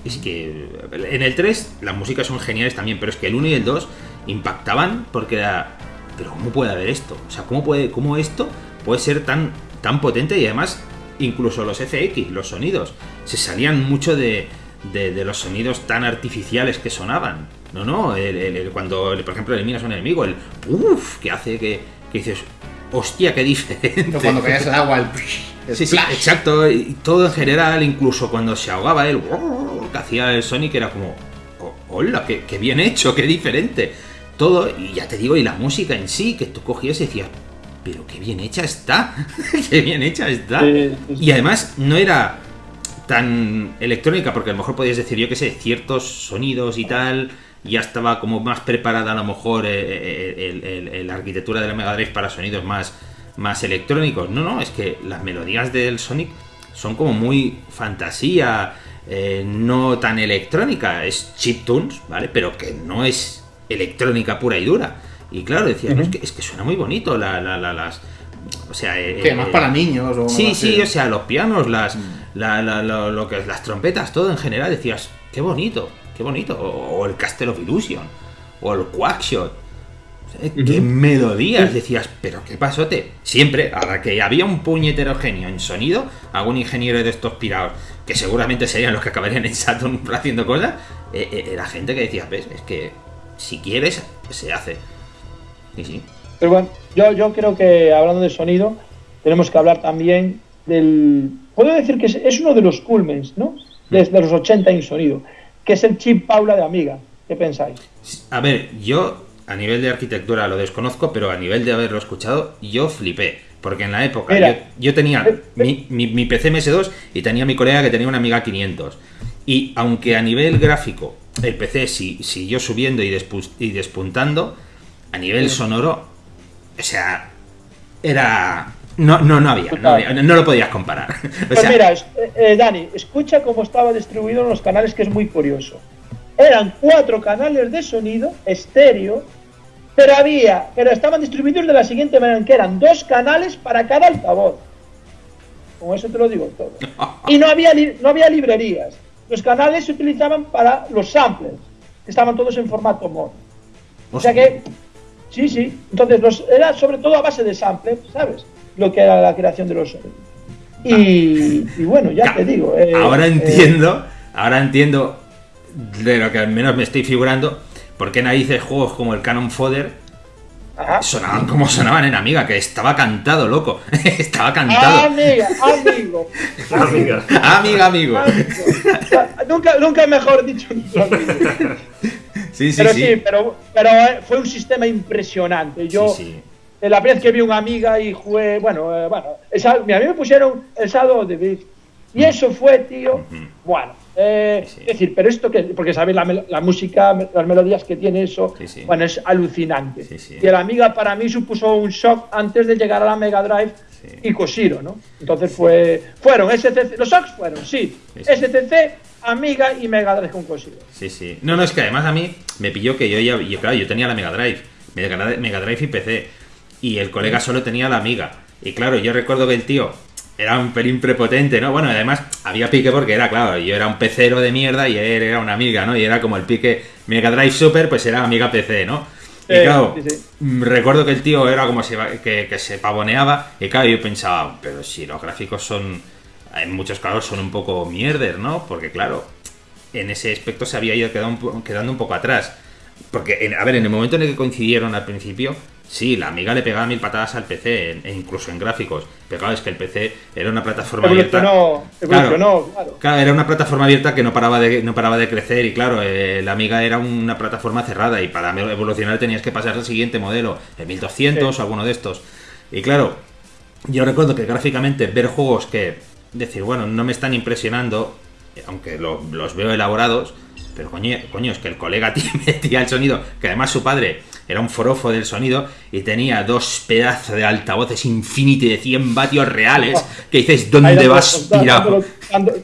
es que en el 3 las músicas son geniales también, pero es que el 1 y el 2 impactaban porque era, pero ¿cómo puede haber esto? O sea, ¿cómo, puede, cómo esto puede ser tan, tan potente y además incluso los FX, los sonidos, se salían mucho de, de- de los sonidos tan artificiales que sonaban. No, no, el- el- el- cuando por ejemplo eliminas a un enemigo, el uff que hace que, que dices, hostia, qué diferente. Cuando caías el agua, el, el Sí, sí, exacto. Y todo en general, incluso cuando se ahogaba él, que hacía el Sonic era como, "Oh, hola, qué, qué bien hecho, qué diferente. Todo, y ya te digo, y la música en sí, que tú cogías y decías, pero qué bien hecha está, qué bien hecha está. Sí, sí, sí. Y además no era tan electrónica, porque a lo mejor podías decir, yo qué sé, ciertos sonidos y tal, ya estaba como más preparada a lo mejor eh, eh, la arquitectura de la Mega Drive para sonidos más, más electrónicos. No, no, es que las melodías del Sonic son como muy fantasía, eh, no tan electrónica, es chiptunes, ¿vale? Pero que no es electrónica pura y dura. Y claro, decías, no, es, que, es que suena muy bonito la, la- la- las... O sea, eh, Que más eh, para niños o Sí, sí, así. o sea, los pianos, las, La- la- lo, lo que es las trompetas, todo en general, decías, qué bonito, qué bonito. O, o el Castle of Illusion, o el Quackshot. Sea, Qué melodías, decías, pero qué pasote. Siempre, ahora que había un puñetero genio en sonido, algún ingeniero de estos pirados, que seguramente serían los que acabarían en Saturn haciendo cosas, eh, eh, era gente que decía, ves, es que si quieres, se hace. Sí, sí. Pero bueno, yo, yo creo que hablando de sonido, tenemos que hablar también del. Puedo decir que es, es uno de los culmens, ¿no? Desde los 80 en sonido, que es el chip Paula de Amiga. ¿Qué pensáis? A ver, yo a nivel de arquitectura lo desconozco, pero a nivel de haberlo escuchado, yo flipé. Porque en la época Mira. yo, yo tenía Eh, mi, mi- mi PC MS2 y tenía mi colega que tenía una Amiga 500. Y aunque a nivel gráfico el PC si- siguió subiendo y, despu- y despuntando, a nivel sonoro, o sea, era... No, no, no había, no, había- no lo podías comparar. O Pues mira, eh, eh, Dani, escucha cómo estaba distribuido en los canales, que es muy curioso. Eran cuatro canales de sonido, estéreo, pero había, pero estaban distribuidos de la siguiente manera, que eran dos canales para cada altavoz. Con eso te lo digo todo. Y no había, no había librerías. Los canales se utilizaban para los samplers, que estaban todos en formato mod. O sea que, sí, sí. Entonces, los, era sobre todo a base de sampler, ¿sabes? Lo que era la creación de los. Y, y bueno, ya te digo. eh, ahora eh, entiendo, ahora entiendo de lo que al menos me estoy figurando, por qué narices juegos como el Canon Fodder ajá. sonaban como sonaban en Amiga, que estaba cantado, loco. estaba cantado. Amiga, amigo. Amiga. Amiga, amigo. amigo. nunca, nunca mejor dicho. amigo. Sí, sí, pero sí. sí, pero, pero eh, fue un sistema impresionante. Yo, Sí, sí. Eh, la vez que vi una amiga y jugué, bueno, eh, bueno, esa- a mí me pusieron el of the Beast. Y eso fue, tío, bueno, eh, Sí, sí. es decir, pero esto que, porque sabes la, música, las melodías que tiene eso, Sí, bueno, es alucinante. Y la amiga para mí supuso un shock antes de llegar a la Mega Drive y Koshiro, ¿no? Entonces fue, fueron SCC, los shocks fueron, sí. SCC, Amiga y Mega Drive con Koshiro. Sí, sí. No, no, es que además a mí me pilló que yo ya. Yo, claro, yo tenía la Mega Drive. Mega Drive Mega Drive y PC. Y el colega solo tenía la Amiga. Y claro, yo recuerdo que el tío era un pelín prepotente, ¿no? Bueno, además había pique porque era, claro, yo era un pecero de mierda y él era una Amiga, ¿no? Y era como el pique Mega Drive Super, pues era Amiga PC, ¿no? Y Eh, claro, sí, sí. mm, recuerdo que el tío era como se, que, que se pavoneaba. Y claro, yo pensaba, pero si los gráficos son. En muchos casos son un poco mierder, ¿no? Porque claro, en ese aspecto se había ido quedando quedando un poco atrás. Porque, en- a ver, en el momento en el que coincidieron al principio, sí, la amiga le pegaba mil patadas al PC, e incluso en gráficos. Pero claro, es que el PC era una plataforma abierta. Evolucionó, claro. Claro, era una plataforma abierta que no paraba de, no paraba de crecer y claro, eh, la Amiga era una plataforma cerrada y para evolucionar tenías que pasar al siguiente modelo, el 1200 Sí. o alguno de estos. Y claro, yo recuerdo que gráficamente ver juegos que decir, bueno, no me están impresionando, aunque lo- los veo elaborados, pero coño, coño, es que el colega metía el sonido, que además su padre era un forofo del sonido y tenía dos pedazos de altavoces Infinity de 100 vatios reales, que dices, ¿dónde vas pirado?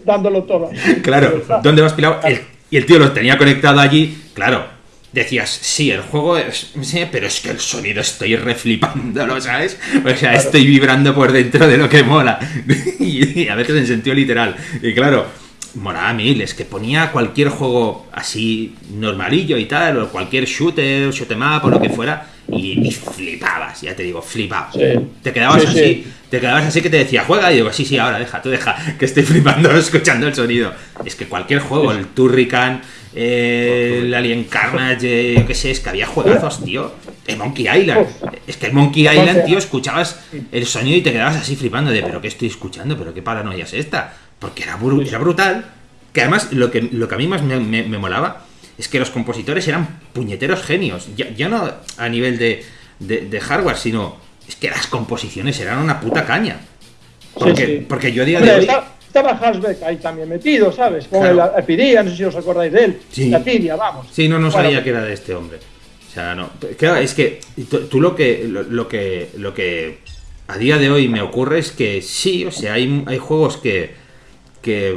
dándolo todo. Claro, ¿dónde vas pirado? El- y el tío lo tenía conectado allí, claro. Decías, sí, el juego es. Sí, pero es que el sonido estoy reflipándolo, ¿sabes? O sea, estoy vibrando por dentro de lo que mola. y, a veces en sentido literal. Y claro, molaba mil. Es que ponía cualquier juego así normalillo y tal, o cualquier shooter, shoot em up o lo que fuera, y, y flipabas, ya te digo, flipabas. Sí. Te quedabas Sí, así, sí. te quedabas así que te decía, juega, y digo, sí, sí, ahora deja, tú deja, que estoy flipando escuchando el sonido. Es que cualquier juego, el Turrican, eh, el Alien Carnage, yo qué sé, es que había juegazos, tío. El Monkey Island. Es que el Monkey Island, tío, escuchabas el sonido y te quedabas así flipando de, pero ¿qué estoy escuchando? ¿Pero qué paranoia es esta? Porque era, bru- era brutal. Que además, lo que, lo que a mí más me, me- me molaba es que los compositores eran puñeteros genios. Ya, ya no a nivel de, de- de hardware, sino es que las composiciones eran una puta caña. Porque, Sí, sí. porque yo a día de hoy. estaba Hasbeck ahí también metido, ¿sabes? Con Claro. el Epidia, no sé si os acordáis de él. Sí. La Epidia, vamos. Sí, no, no Bueno, sabía que era de este hombre. O sea, no. Claro, es que tú, tú lo que lo, lo que lo que a día de hoy me ocurre es que sí, o sea, hay, hay juegos que que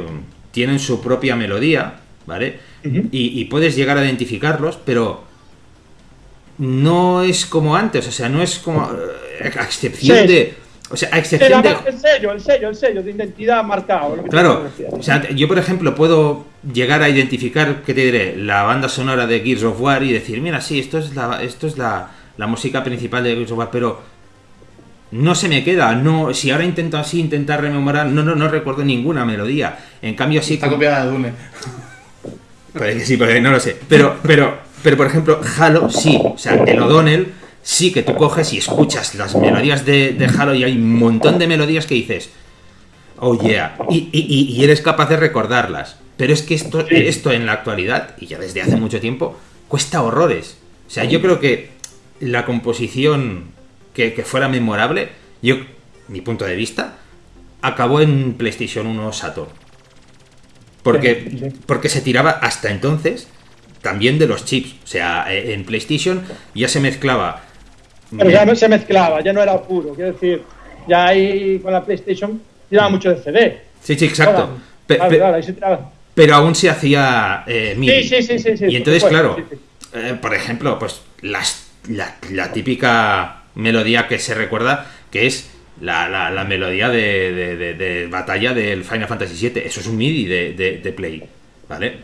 tienen su propia melodía, ¿vale? Y, y puedes llegar a identificarlos, pero no es como antes, o sea, no es como eh, a excepción Sí. de, o sea, a excepción de el sello, el sello, el sello de identidad marcado. Claro, o sea, yo por ejemplo puedo llegar a identificar, ¿qué te diré? La banda sonora de Gears of War y decir, mira, sí, esto es la, esto es la, la música principal de Gears of War, pero no se me queda, no, si ahora intento así intentar rememorar, no, no, no recuerdo ninguna melodía. En cambio así Está como- copiada de Dune. Que sí, porque no lo sé. Pero, pero, pero por ejemplo, Halo sí. O sea, el O'Donnell sí que tú coges y escuchas las melodías de, de Halo y hay un montón de melodías que dices, oh yeah, y, y- y eres capaz de recordarlas. Pero es que esto, Sí. esto en la actualidad, y ya desde hace mucho tiempo, cuesta horrores. O sea, yo creo que la composición que, que fuera memorable, yo, mi punto de vista, acabó en PlayStation 1 Saturn. Porque, porque se tiraba hasta entonces también de los chips. O sea, eh, en PlayStation ya se mezclaba. Pero ya no se mezclaba, ya no era puro. Quiero decir, ya ahí con la PlayStation tiraba mucho de CD. Sí, sí, exacto. Claro, Pe- claro, pe- claro, ahí se tiraba. pero aún se hacía eh, MIDI. Sí, sí, sí, sí, Y entonces, claro, eh, por ejemplo, pues las- la, la típica melodía que se recuerda, que es la, la- la melodía de, de- de- de batalla del Final Fantasy VII. Eso es un MIDI de, Play, ¿vale?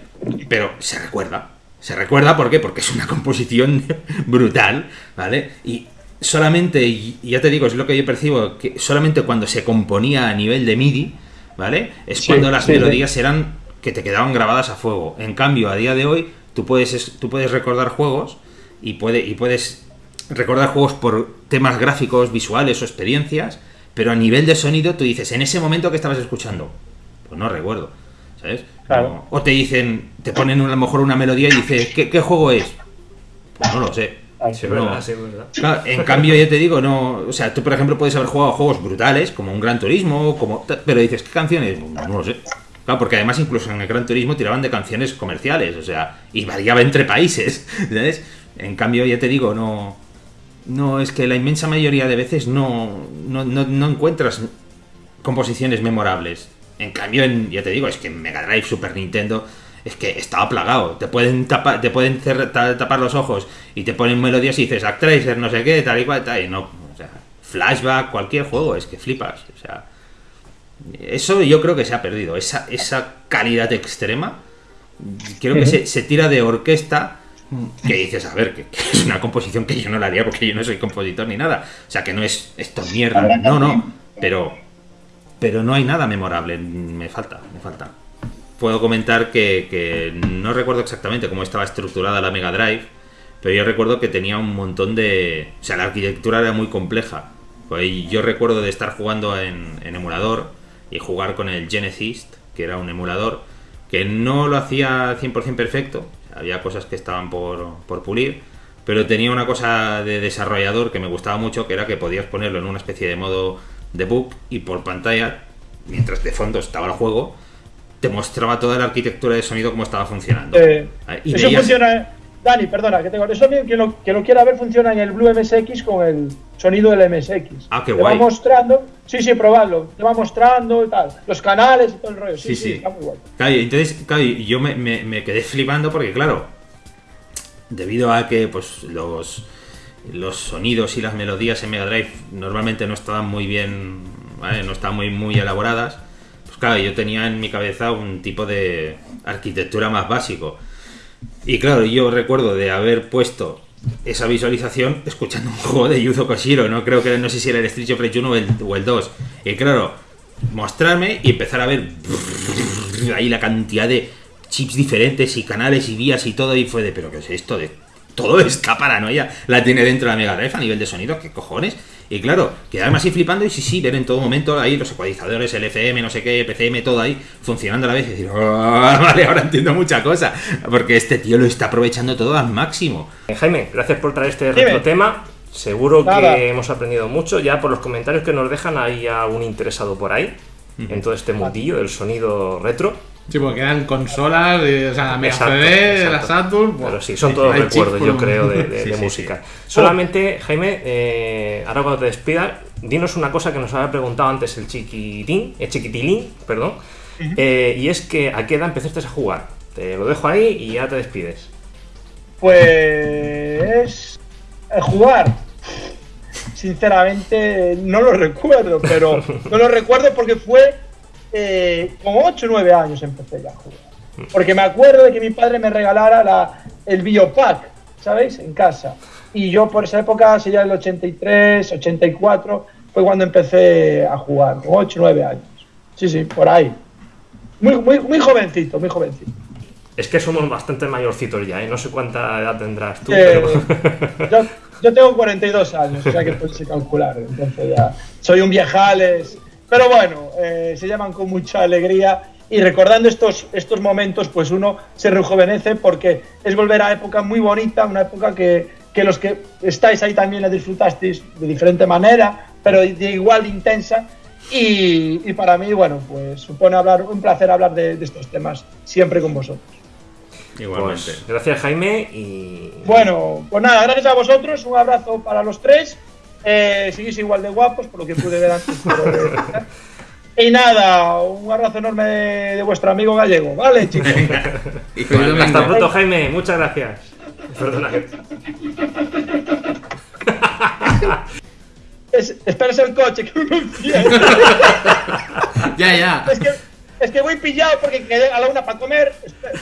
Pero se recuerda. Se recuerda, ¿por qué? Porque es una composición brutal, ¿vale? Y solamente, y ya te digo, es lo que yo percibo, que solamente cuando se componía a nivel de MIDI, ¿vale? Es Sí, cuando las sí, sí. melodías eran que te quedaban grabadas a fuego. En cambio, a día de hoy, tú puedes, es- tú puedes recordar juegos y, puede, y puedes recordar juegos por temas gráficos, visuales o experiencias, pero a nivel de sonido tú dices, en ese momento que estabas escuchando, pues no recuerdo, ¿sabes? Claro. O te dicen, te ponen a lo mejor una melodía y dices, ¿qué, qué juego es? Pues no lo sé. Ay, Sí, es No. verdad, sí, verdad. Claro, en cambio, yo te digo, no. O sea, tú, por ejemplo, puedes haber jugado juegos brutales, como un Gran Turismo, como. Pero dices, ¿qué canciones? No, no lo sé. Claro, porque además, incluso en el Gran Turismo tiraban de canciones comerciales, o sea, y variaba entre países, ¿sabes? En cambio, ya te digo, no. No, es que la inmensa mayoría de veces no, no, no, no encuentras composiciones memorables. En cambio, en, ya te digo, es que en Mega Drive, Super Nintendo, es que estaba plagado. Te pueden tapar, te pueden cer- ta- tapar los ojos y te ponen melodías y dices Actracer, no sé qué, tal y cual, tal, y no. O sea, flashback, cualquier juego, es que flipas. O sea, eso yo creo que se ha perdido. Esa, esa calidad extrema, creo que se, se tira de orquesta. Que dices, a ver, que, que es una composición que yo no la haría porque yo no soy compositor ni nada. O sea, que no es esto es mierda. No, no. Pero pero no hay nada memorable. Me falta, me falta. Puedo comentar que, que no recuerdo exactamente cómo estaba estructurada la Mega Drive, pero yo recuerdo que tenía un montón de... O sea, la arquitectura era muy compleja. Pues yo recuerdo de estar jugando en, en emulador y jugar con el Genesis, que era un emulador, que no lo hacía 100% perfecto. Había cosas que estaban por, por pulir, pero tenía una cosa de desarrollador que me gustaba mucho, que era que podías ponerlo en una especie de modo debug y por pantalla, mientras de fondo estaba el juego, te mostraba toda la arquitectura de sonido cómo estaba funcionando. Eh, Y eso veías- funciona. Dani, perdona, que tengo. Eso que lo, que lo quiera ver funciona en el Blue MSX con el sonido del MSX. Ah, qué te guay. va mostrando. Sí, sí, probadlo. Te va mostrando y tal. Los canales y todo el rollo. Sí, Sí, está muy guay. Claro, entonces, claro, yo me, me- me quedé flipando porque, claro, debido a que pues los, los sonidos y las melodías en Mega Drive normalmente no estaban muy bien, ¿vale? no estaban muy, muy elaboradas, pues claro, yo tenía en mi cabeza un tipo de arquitectura más básico. Y claro, yo recuerdo de haber puesto esa visualización escuchando un juego de Yuzo Koshiro, no creo que no sé si era el Street of Rage 1 o el, o el 2. Y claro, mostrarme y empezar a ver ahí la cantidad de chips diferentes y canales y vías y todo y fue de, pero ¿qué es esto? De todo esta paranoia la tiene dentro de la Mega Drive a nivel de sonido, ¿qué cojones? Y claro, quedarme así flipando y sí, sí, ver en todo momento ahí los ecualizadores, el FM, no sé qué, PCM, todo ahí funcionando a la vez y decir, "Ah, vale, ahora entiendo mucha cosa, porque este tío lo está aprovechando todo al máximo. Eh, Jaime, gracias por traer este Dime. retro tema. Seguro Nada. que hemos aprendido mucho. Ya por los comentarios que nos dejan, hay algún interesado por ahí en todo este mundillo del sonido retro. Sí, porque quedan consolas, eh, o sea, la Mega Exacto, CD, la exacto. Saturn. buah. Pero sí, son todos recuerdos, por yo creo, de, de- Sí, de sí, música. Solamente, Jaime, eh, ahora cuando te despidas, dinos una cosa que nos había preguntado antes el chiquitín, el chiquitilín, perdón, eh, y es que a qué edad empezaste a jugar. Te lo dejo ahí y ya te despides. Pues. eh, jugar. Sinceramente, no lo recuerdo, pero no lo recuerdo porque fue. Eh, con 8 o 9 años empecé ya a jugar. Porque me acuerdo de que mi padre me regalara la, el Biopack, ¿sabéis? En casa. Y yo por esa época, sería el 83, 84, fue cuando empecé a jugar, con 8 o 9 años. Sí, sí, por ahí. Muy, muy, muy jovencito, muy jovencito. Es que somos bastante mayorcitos ya, ¿eh? No sé cuánta edad tendrás tú, Eh, pero... yo, yo tengo 42 años, o sea que podéis calcular. Entonces ya soy un viejales. Pero bueno, eh, se llaman con mucha alegría y recordando estos, estos momentos, pues uno se rejuvenece porque es volver a época muy bonita, una época que, que los que estáis ahí también la disfrutasteis de diferente manera, pero de igual intensa. Y, y para mí, bueno, pues supone hablar, un placer hablar de, de estos temas siempre con vosotros. Igualmente. Pues, gracias Jaime y... Bueno, pues nada, gracias a vosotros, un abrazo para los tres. Eh, seguís igual de guapos, por lo que pude ver antes. pero, eh, y nada, un abrazo enorme de, de vuestro amigo gallego, ¿vale, chicos? Igualmente. Hasta pronto Jaime, muchas gracias. Perdona. Es, espérese el coche, que enciende. Ya, ya. es, que, es que voy pillado porque quedé a la una para comer.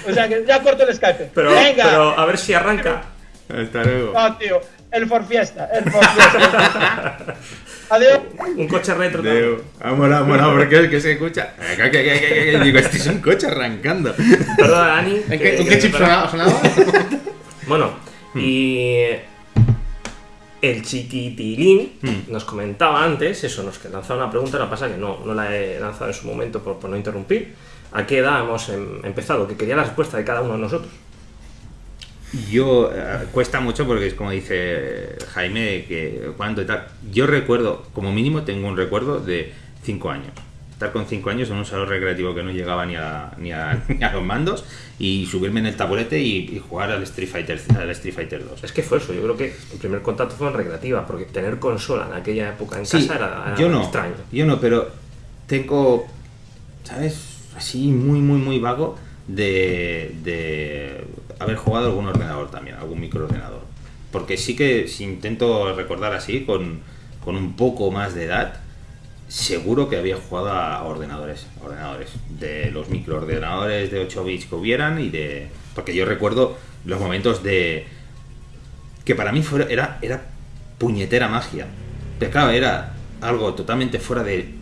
O sea, que ya corto el Skype. Pero, Venga. pero a ver si arranca. Hasta luego. No, tío, el for fiesta, el for fiesta. Adiós. Un coche retro. Deu. Ha molado, ha molado, porque es que se escucha. Que, que, que, Digo, este es un coche arrancando. Perdona, Dani. ¿En qué, ¿con qué chip sonaba? sonaba? Bueno, y el chiquitilín Hmm. nos comentaba antes, eso, nos lanzaba una pregunta, lo que pasa que no, no la he lanzado en su momento por, por no interrumpir. ¿A qué edad hemos em- empezado? Que quería la respuesta de cada uno de nosotros. Yo, eh, cuesta mucho porque es como dice Jaime, que cuánto y tal. Yo recuerdo, como mínimo tengo un recuerdo de 5 años. Estar con 5 años en un salón recreativo que no llegaba ni a, ni a, ni a los mandos y subirme en el taburete y, y jugar al Street Fighter al Street Fighter 2. Es que fue eso, yo creo que el primer contacto fue en recreativa, porque tener consola en aquella época en Sí, casa era, era yo no, extraño. yo no, pero tengo, ¿sabes? Así muy, muy, muy vago de, de haber jugado algún ordenador también, algún microordenador. Porque sí que si intento recordar así, con, con un poco más de edad, seguro que había jugado a ordenadores, ordenadores, de los microordenadores de 8 bits que hubieran y de... Porque yo recuerdo los momentos de... que para mí fuera, era, era puñetera magia. Pero claro, era algo totalmente fuera de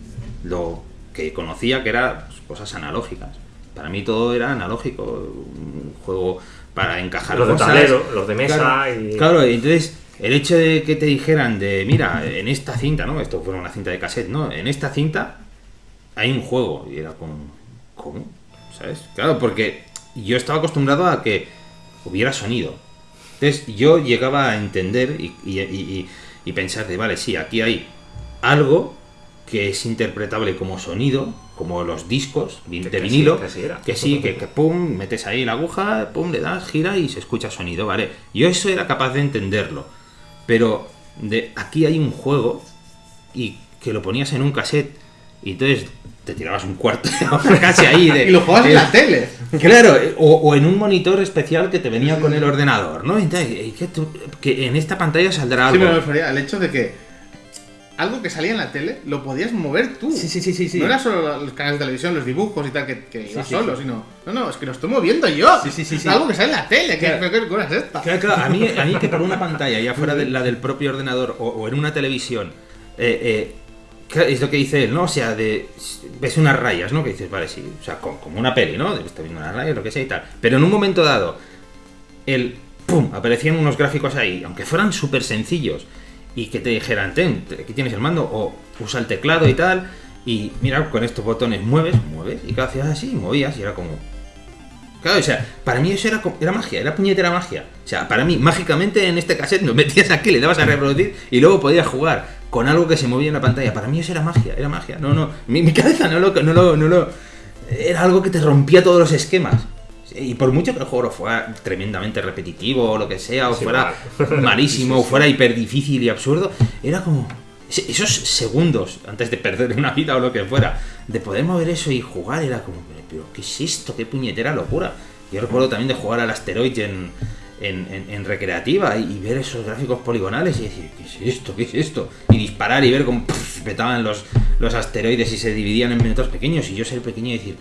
lo que conocía, que eran cosas analógicas. Para mí todo era analógico, un juego para encajar Los de tablero, los de mesa Claro, y- Claro, entonces el hecho de que te dijeran de, mira, en esta cinta, ¿no? Esto fue una cinta de cassette, ¿no? En esta cinta hay un juego. Y era como, ¿cómo? ¿Sabes? Claro, porque yo estaba acostumbrado a que hubiera sonido. Entonces yo llegaba a entender y, y- y- y pensar de, vale, sí, aquí hay algo que es interpretable como sonido, como los discos de que sí, vinilo, que sí que sí, que, que pum, metes ahí la aguja, pum, le das, gira y se escucha sonido, ¿vale? Yo eso era capaz de entenderlo, pero de aquí hay un juego y que lo ponías en un cassette y entonces te tirabas un cuarto de casi ahí de, Y lo jugabas en la tele. Claro, o, o en un monitor especial que te venía con el ordenador, ¿no? Entonces, eh, que, tú- que en esta pantalla saldrá Sí, algo. pero me refería al hecho de que algo que salía en la tele lo podías mover tú. Sí, sí, sí, sí, sí. No era solo los canales de televisión, los dibujos y tal, que, que iba sí, solo, sí. sino. No, no, es que lo estoy moviendo yo. Sí, sí, sí, algo que sale en la tele. ¿Qué, Claro. qué, qué cosa es esta? Claro, claro, a mí, a mí que por una pantalla, ya fuera de la del propio ordenador o, o en una televisión, eh, eh, es lo que dice él, ¿no? O sea, de, ves unas rayas, ¿no? Que dices, vale, sí, o sea, como, como una peli, ¿no? Estás viendo unas rayas, lo que sea y tal. Pero en un momento dado, el ¡pum! aparecían unos gráficos ahí, aunque fueran súper sencillos, y que te dijeran, ten, te- aquí tienes el mando, o usa el teclado y tal, y mira, con estos botones mueves, mueves, y cada hacías así, movías, y era como, Claro, o sea, para mí eso era, era magia, era puñetera magia. O sea, para mí, mágicamente en este cassette lo metías aquí, le dabas a reproducir y luego podías jugar con algo que se movía en la pantalla. Para mí eso era magia, era magia. No, no, mi, mi cabeza no lo, no lo, no lo... Era algo que te rompía todos los esquemas. Y por mucho que el juego fuera tremendamente repetitivo o lo que sea, o Sí, fuera malísimo, Sí, sí, o fuera hiper difícil y absurdo, era como esos segundos antes de perder una vida o lo que fuera, de poder mover eso y jugar, era como, pero, ¿qué es esto? ¿Qué puñetera locura? Yo recuerdo también de jugar al Asteroid en, en, en- en recreativa y, y ver esos gráficos poligonales y decir, ¿qué es esto? ¿Qué es esto? Y disparar y ver cómo petaban los, los asteroides y se dividían en minutos pequeños y yo ser pequeño y decir,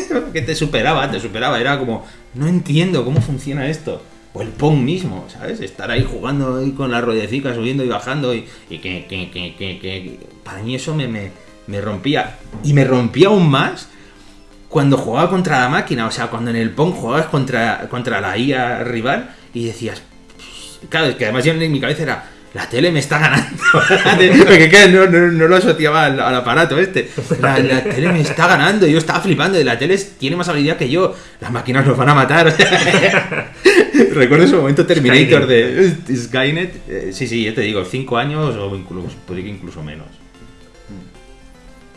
que te superaba, te superaba. Era como, no entiendo cómo funciona esto. O el Pong mismo, ¿sabes? Estar ahí jugando ahí con la ruedecica, subiendo y bajando y, que- que- que- Para mí eso me, me, me rompía. Y me rompía aún más cuando jugaba contra la máquina. O sea, cuando en el Pong jugabas contra, contra la IA rival y decías, claro, es que además yo en mi cabeza era, la tele me está ganando. Porque claro, no, no, no lo asociaba al, al aparato este. La, la tele me está ganando. Yo estaba flipando. La tele tiene más habilidad que yo. Las máquinas nos van a matar. Recuerdo ese momento Terminator de Skynet. Eh, sí, sí, ya te digo, 5 años o incluso, podría que incluso menos.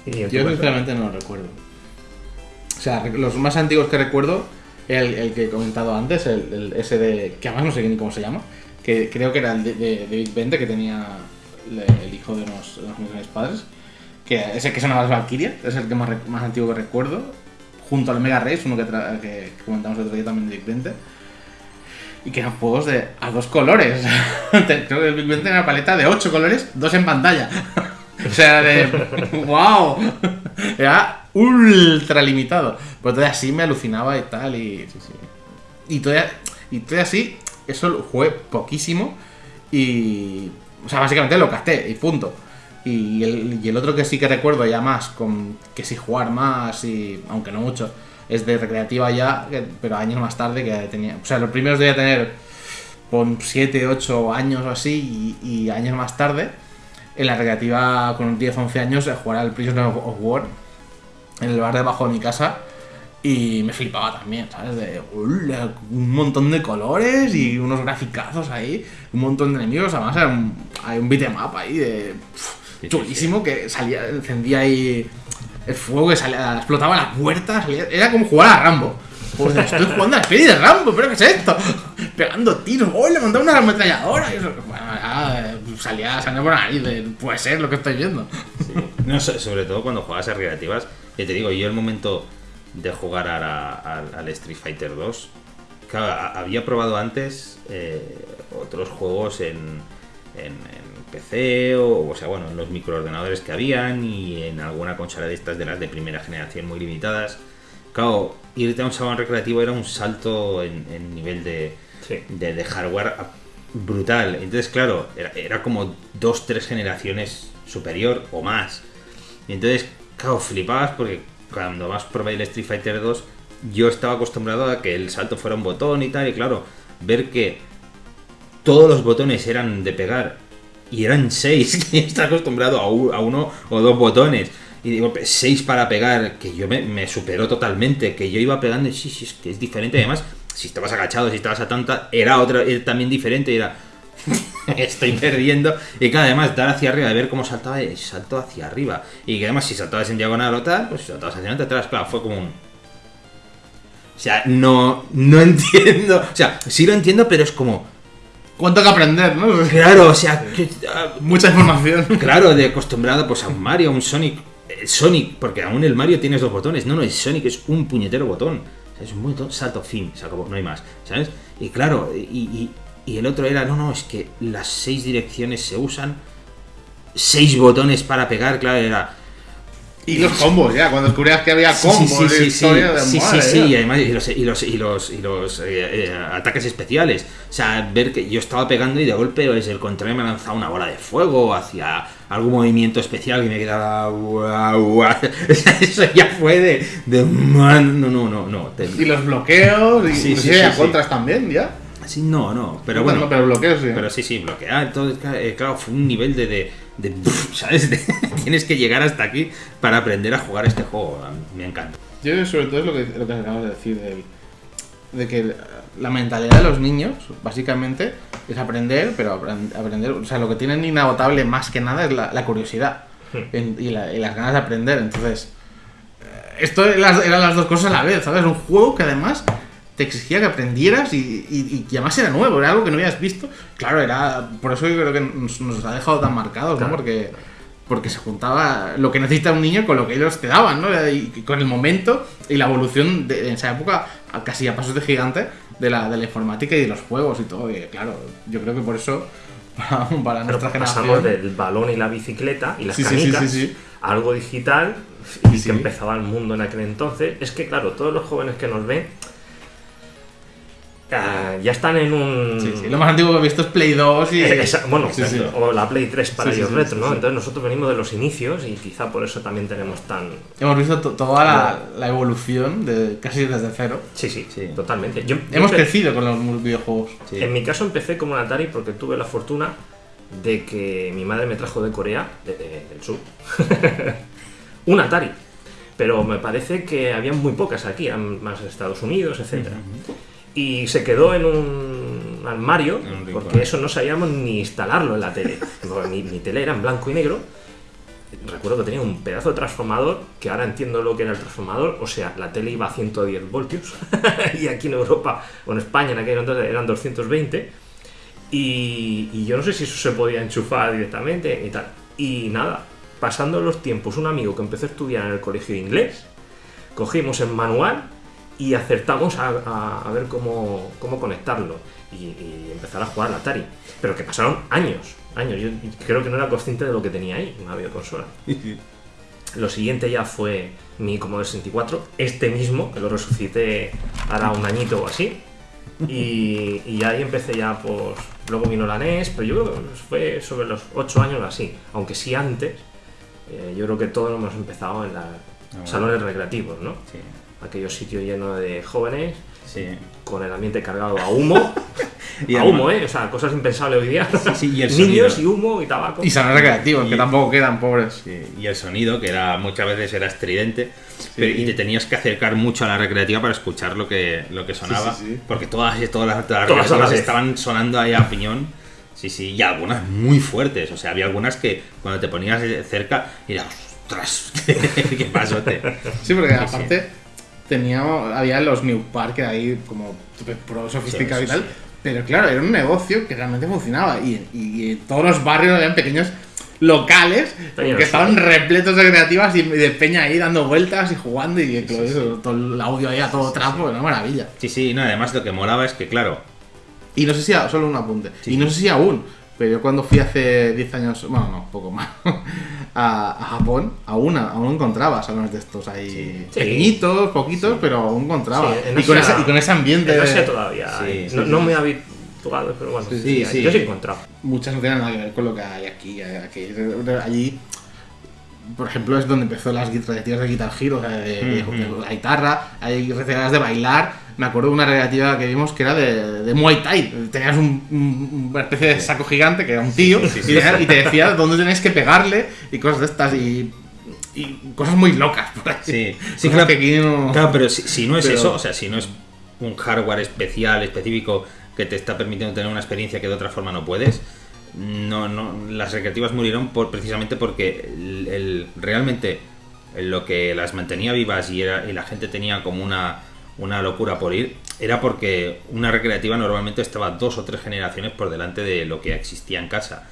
Y Yo sinceramente no lo recuerdo. O sea, los más antiguos que recuerdo, el, el que he comentado antes, el, el ese de. que además no sé ni cómo se llama, que creo que era el de, de, Big Bente que tenía el hijo de unos, de mis padres, que ese que sonaba las Valkyria, es el que más, más antiguo que recuerdo, junto al Mega Race, uno que, comentamos el otro día también de Big Bente. Y que eran juegos de a dos colores. Creo que el Big Ben tenía una paleta de ocho colores, dos en pantalla. o sea, de. ¡Wow! Era ultra limitado. Pero todavía así me alucinaba y tal. Y, sí, sí. y, todavía, y todavía así, eso lo jugué poquísimo. Y. O sea, básicamente lo casté y punto. Y el, y el otro que sí que recuerdo ya más, con que sí jugar más, y aunque no mucho, es de recreativa ya, pero años más tarde que tenía. O sea, los primeros debía tener con 7, 8 años o así, y, años más tarde, en la recreativa con 10, 11 años, a jugar al Prisoner of of War en el bar debajo de mi casa. Y me flipaba también, ¿sabes? De "Hola, un montón de colores y unos graficazos ahí, un montón de enemigos. Además, era un, hay un beatmap ahí de. sí, chulísimo que salía, encendía ahí el fuego que salía, explotaba la puerta, salía- era como jugar a Rambo. Pues estoy jugando a la de Rambo, pero ¿qué es esto? Pegando tiros, ¡oh! Le montaba una ametralladora. Y eso, bueno, ya, eh, salía sangre por la nariz, de, puede ser lo que estoy viendo. No, so- sobre todo cuando juegas a recreativas. Ya te digo, yo el momento de jugar al, Street Fighter 2, claro, había probado antes eh, otros juegos en, en- en PC o, o sea, bueno, en los microordenadores que habían y en alguna consola de estas de las de primera generación muy limitadas. Claro, irte a un salón recreativo era un salto en, en nivel de, Sí. de, de hardware brutal. Entonces, claro, era, era como dos, tres generaciones superior o más. Y entonces, claro, flipabas porque cuando más probé el Street Fighter 2, yo estaba acostumbrado a que el salto fuera un botón y tal, y claro, ver que todos los botones eran de pegar y eran seis, que estaba acostumbrado a, uno o dos botones. Y digo, "Pues, seis para pegar, que yo me, superó totalmente, que yo iba pegando sí, sí, es que es diferente. Además, si estabas agachado, si estabas a tanta, era otra, era también diferente, era, estoy perdiendo. Y claro, además, dar hacia arriba, de ver cómo saltaba, y salto hacia arriba. Y que además, si saltabas en diagonal o tal, pues si saltabas hacia adelante, atrás, claro, fue como un... O sea, no, no entiendo. O sea, sí lo entiendo, pero es como... ¿Cuánto que aprender, no? Claro, o sea, que- ah, Mucha información. Claro, de acostumbrado pues a un Mario, a un Sonic. Eh, Sonic, porque aún el Mario tienes dos botones. No, no, el Sonic es un puñetero botón. O sea, es un botón, salto, fin, se acabó, no hay más. ¿Sabes? Y claro, y, y- y el otro era, no, no, es que las seis direcciones se usan. Seis botones para pegar, claro, era. Y los combos, ya, cuando descubrías que había combos, sí, sí, sí, de sí, sí, sí, y además y los, y los, y los, y los, eh, eh, ataques especiales. O sea, ver que yo estaba pegando y de golpe desde el contrario me ha lanzado una bola de fuego hacia algún movimiento especial que me quedaba. Eso ya fue de. de man, no, no, no, no. te- Y los bloqueos, y Sí, sí, sí. contras también, ya. No, no, pero Bueno, pero bloqueos sí. Pero sí, sí, bloquear. Entonces, claro, eh, claro, fue un nivel de. de, de- ¿Sabes? De- tienes que llegar hasta aquí para aprender a jugar este juego. Me encanta. Yo sobre todo es lo que, lo que acabas de decir, del- de que la mentalidad de los niños, básicamente, es aprender, pero apren- aprender, o sea, lo que tienen inagotable más que nada es la, la curiosidad en- y, la- y las ganas de aprender. Entonces, eh, esto eran las, eran las dos cosas a la vez, ¿sabes? Un juego que además te exigía que aprendieras y, y- y además era nuevo, era algo que no habías visto. Claro, era por eso yo creo que nos, nos ha dejado tan marcados, ¿no? Porque porque se juntaba lo que necesita un niño con lo que ellos te daban, ¿no? Y y con el momento y la evolución de, en esa época, casi a pasos de gigante, de la, de la informática y de los juegos y todo. Y claro, yo creo que por eso, para, para Pero nuestra pasamos generación. del balón y la bicicleta y las Sí, sí, sí, canicas sí, sí. a algo digital y que empezaba el mundo en aquel entonces. Es que, claro, todos los jóvenes que nos ven Ah, ya están en un. Sí, sí, Lo más antiguo que he visto es Play 2 y. Eh, esa- bueno, Sí, sí. o la Play 3 para ellos sí, retro, sí, ¿no? sí. Entonces nosotros venimos de los inicios y quizá por eso también tenemos tan. Hemos visto to- toda la, la evolución de casi desde cero. Sí, sí, Sí. totalmente. Yo, Hemos yo- crecido con los videojuegos. Sí. En mi caso empecé como un Atari porque tuve la fortuna de que mi madre me trajo de Corea, de- de- del sur, un Atari. Pero me parece que había muy pocas aquí, más de Estados Unidos, etc. Y se quedó en un armario, porque eso no sabíamos ni instalarlo en la tele. Mi, mi tele era en blanco y negro. Recuerdo que tenía un pedazo de transformador, que ahora entiendo lo que era el transformador, o sea, la tele iba a 110 voltios, y aquí en Europa, o en España en aquel entonces eran 220, y, y yo no sé si eso se podía enchufar directamente y tal. Y nada, pasando los tiempos, un amigo que empezó a estudiar en el colegio de inglés, cogimos el manual y acertamos a, a- a ver cómo, cómo conectarlo y, y empezar a jugar al Atari. Pero que pasaron años, años. Yo creo que no era consciente de lo que tenía ahí, una videoconsola. Lo siguiente ya fue mi Commodore 64, este mismo, que lo resucité hará un añito o así. Y, y ahí empecé ya, pues. Luego vino la NES, pero yo creo que fue sobre los 8 años o así. Aunque sí antes, eh, yo creo que todos hemos empezado en los bueno. salones recreativos, ¿no? Sí, Aquellos sitios llenos de jóvenes, sí. con el ambiente cargado a humo. Y a además- humo, ¿eh? O sea, cosas impensables hoy día. sí, y el Niños sonido. y humo y tabaco. Y salones recreativos, Y- que tampoco quedan, pobres. Sí, y el sonido, que era muchas veces era estridente, pero- y te tenías que acercar mucho a la recreativa para escuchar lo que, lo que sonaba, sí, sí. porque todas, todas las, todas las Todas estaban sonando ahí a piñón. Sí, sí, y algunas muy fuertes, o sea, había algunas que cuando te ponías cerca, era ostras, qué pasote. Sí, porque aparte teníamos, había los New Park ahí como pro sofisticados Sí, y tal. sí. Pero claro, era un negocio que realmente funcionaba. Y, y todos los barrios habían pequeños locales que estaban repletos de creativas y de peña ahí dando vueltas y jugando y todo, eso, todo el audio ahí a todo trapo, una maravilla. Sí, sí, no, además lo que molaba es que, claro, Y no sé si, a- solo un apunte, y no sé si aún, pero yo cuando fui hace 10 años, bueno, no, poco más, a, a Japón, aún, aún encontraba salones de estos ahí Sí. pequeñitos, poquitos, pero aún encontraba. Sí, en y, con ese, y con ese ambiente, En Asia todavía. Sí, hay. sí, no, sí, no he habituado, pero bueno, Sí, sí, sí. yo sí he encontrado. muchas no tienen nada que ver con lo que hay aquí. aquí. Allí, por ejemplo, es donde empezó las recreativas de Guitar Hero, o sea, de, guitarra, hay recreativas de bailar. Me acuerdo de una recreativa que vimos que era de, de Muay Thai. Tenías un- un- una especie de saco gigante que era un tío y, tenía- y te decía dónde tenías que pegarle y cosas de estas y, y cosas muy locas por ahí. Sí, sí, claro. que aquí no- Claro, pero si, si no es Pero- eso, o sea, si no es un hardware especial, específico, que te está permitiendo tener una experiencia que de otra forma no puedes, no, no, las recreativas murieron por, precisamente porque el, el- realmente lo que las mantenía vivas y, era, y la gente tenía como una, una locura por ir, era porque una recreativa normalmente estaba dos o tres generaciones por delante de lo que existía en casa.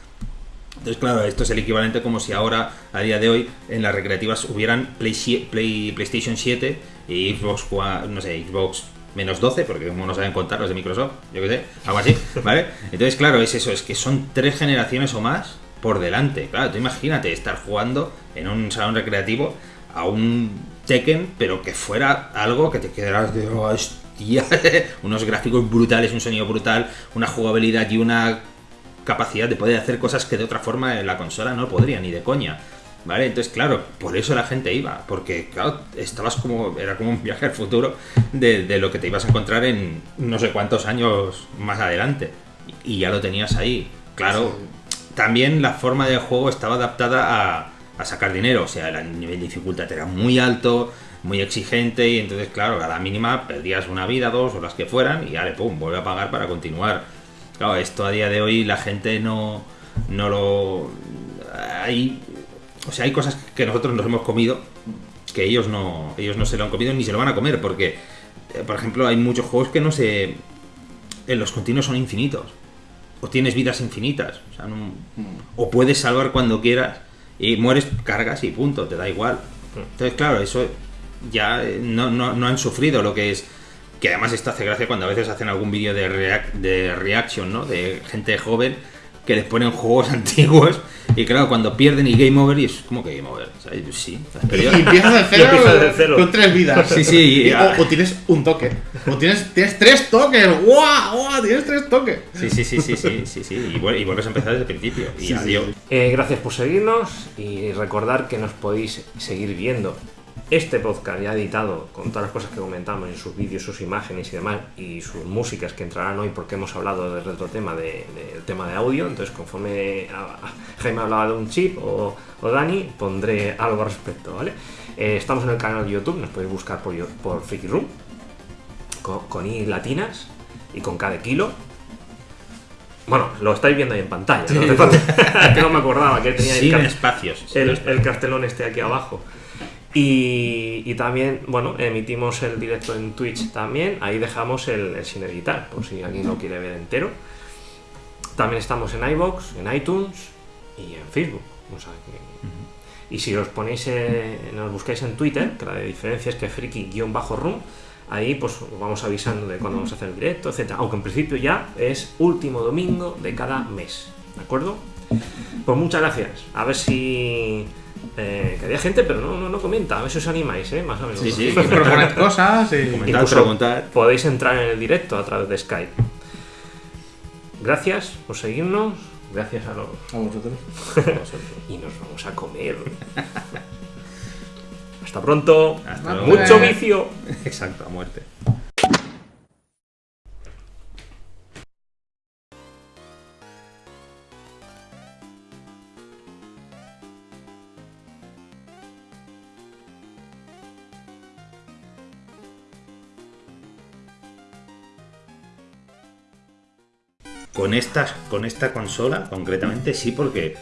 Entonces, claro, esto es el equivalente como si ahora, a día de hoy, en las recreativas hubieran Play, Play- PlayStation 7 y Xbox, no sé, Xbox menos 12, porque como no saben contar los de Microsoft, yo qué sé, algo así, ¿vale? Entonces, claro, es eso, es que son tres generaciones o más por delante. Claro, tú imagínate estar jugando en un salón recreativo a un Tekken, pero que fuera algo que te quedaras de "Oh, hostia, unos gráficos brutales, un sonido brutal, una jugabilidad y una capacidad de poder hacer cosas que de otra forma en la consola no podría ni de coña. ¿Vale? Entonces, claro, por eso la gente iba, porque, claro, estabas como, era como un viaje al futuro de, de lo que te ibas a encontrar en no sé cuántos años más adelante. Y ya lo tenías ahí. Claro, también la forma de juego estaba adaptada a, a sacar dinero, o sea, el nivel de dificultad era muy alto, muy exigente, y entonces, claro, a mínima perdías una vida, dos o las que fueran, y ale, pum, vuelve a pagar para continuar. Claro, esto a día de hoy la gente no, no lo. Hay, o sea, hay cosas que nosotros nos hemos comido que ellos no, ellos no se lo han comido ni se lo van a comer, porque, eh, por ejemplo, hay muchos juegos que no se. En los continuos son infinitos. O tienes vidas infinitas. O, o puedes salvar cuando quieras y mueres, cargas y punto, te da igual. Entonces, claro, eso ya eh, no, no, no han sufrido lo que es. Que además esto hace gracia cuando a veces hacen algún vídeo de, reac- de reaction, ¿no? De gente joven que les ponen juegos antiguos Y claro, cuando pierden y game over, y es como que game over. O sea, sí, has Y empiezas de cero, empiezas de cero. con tres vidas. Sí, sí, y- o, o tienes un toque. O tienes, tienes tres toques. ¡Guau! ¡Guau! Tienes tres toques. Sí, sí, sí, sí, sí, sí, sí. Y, vuel- y vuelves a empezar desde el principio. Y sí, adiós. sí. Eh, gracias por seguirnos y recordar que nos podéis seguir viendo este podcast ya editado con todas las cosas que comentamos en sus vídeos, sus imágenes y demás y sus músicas que entrarán hoy porque hemos hablado del retro tema de- del tema de audio. Entonces, conforme Jaime hablaba de un chip o, o Dani, pondré algo al respecto, ¿vale? Eh, estamos en el canal de YouTube, nos podéis buscar por, por Freaky Room con, con I latinas y con K de kilo. Bueno, lo estáis viendo ahí en pantalla, que no me acordaba que tenía el, Sin espacios. el, el cartelón este aquí abajo. Y, y también, bueno, emitimos el directo en Twitch también. Ahí dejamos el, el sin editar, por si alguien lo quiere ver entero. También estamos en iBox, en iTunes y en Facebook. O sea que- Y si os ponéis, eh, nos buscáis en Twitter, que la diferencia es que friki-room, ahí pues os vamos avisando de cuándo vamos a hacer el directo, etcétera. Aunque en principio ya es último domingo de cada mes. ¿De acuerdo? Pues muchas gracias. A ver si. Eh, que había gente, pero no, no, no comenta. A ver si os animáis, ¿eh? Más o menos. Sí, sí. Proponed cosas y. Preguntar. podéis entrar en el directo a través de Skype. Gracias por seguirnos. Gracias a los. A vosotros. Y nos vamos a comer. Hasta pronto. Hasta. Mucho vicio. Exacto, a muerte. Con esta, con esta consola, concretamente, sí, porque.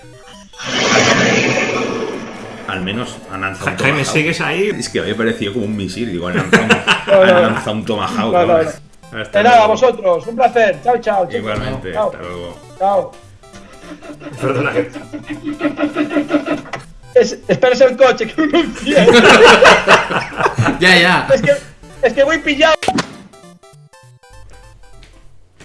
Al menos han lanzado un Jaime, Tomahawk. ¿sigues ahí? Es que había parecido como un misil, digo, han lanzado un, No, no, han no. lanzado un Tomahawk. No, no, no. Hasta nada, luego. vosotros. Un placer. Chao, chao. chicos. Igualmente, Chao. hasta luego. Chao. Perdona. que- Es, esperes el coche, que uno entiende. Ya, ya. es, que, es que voy pillado.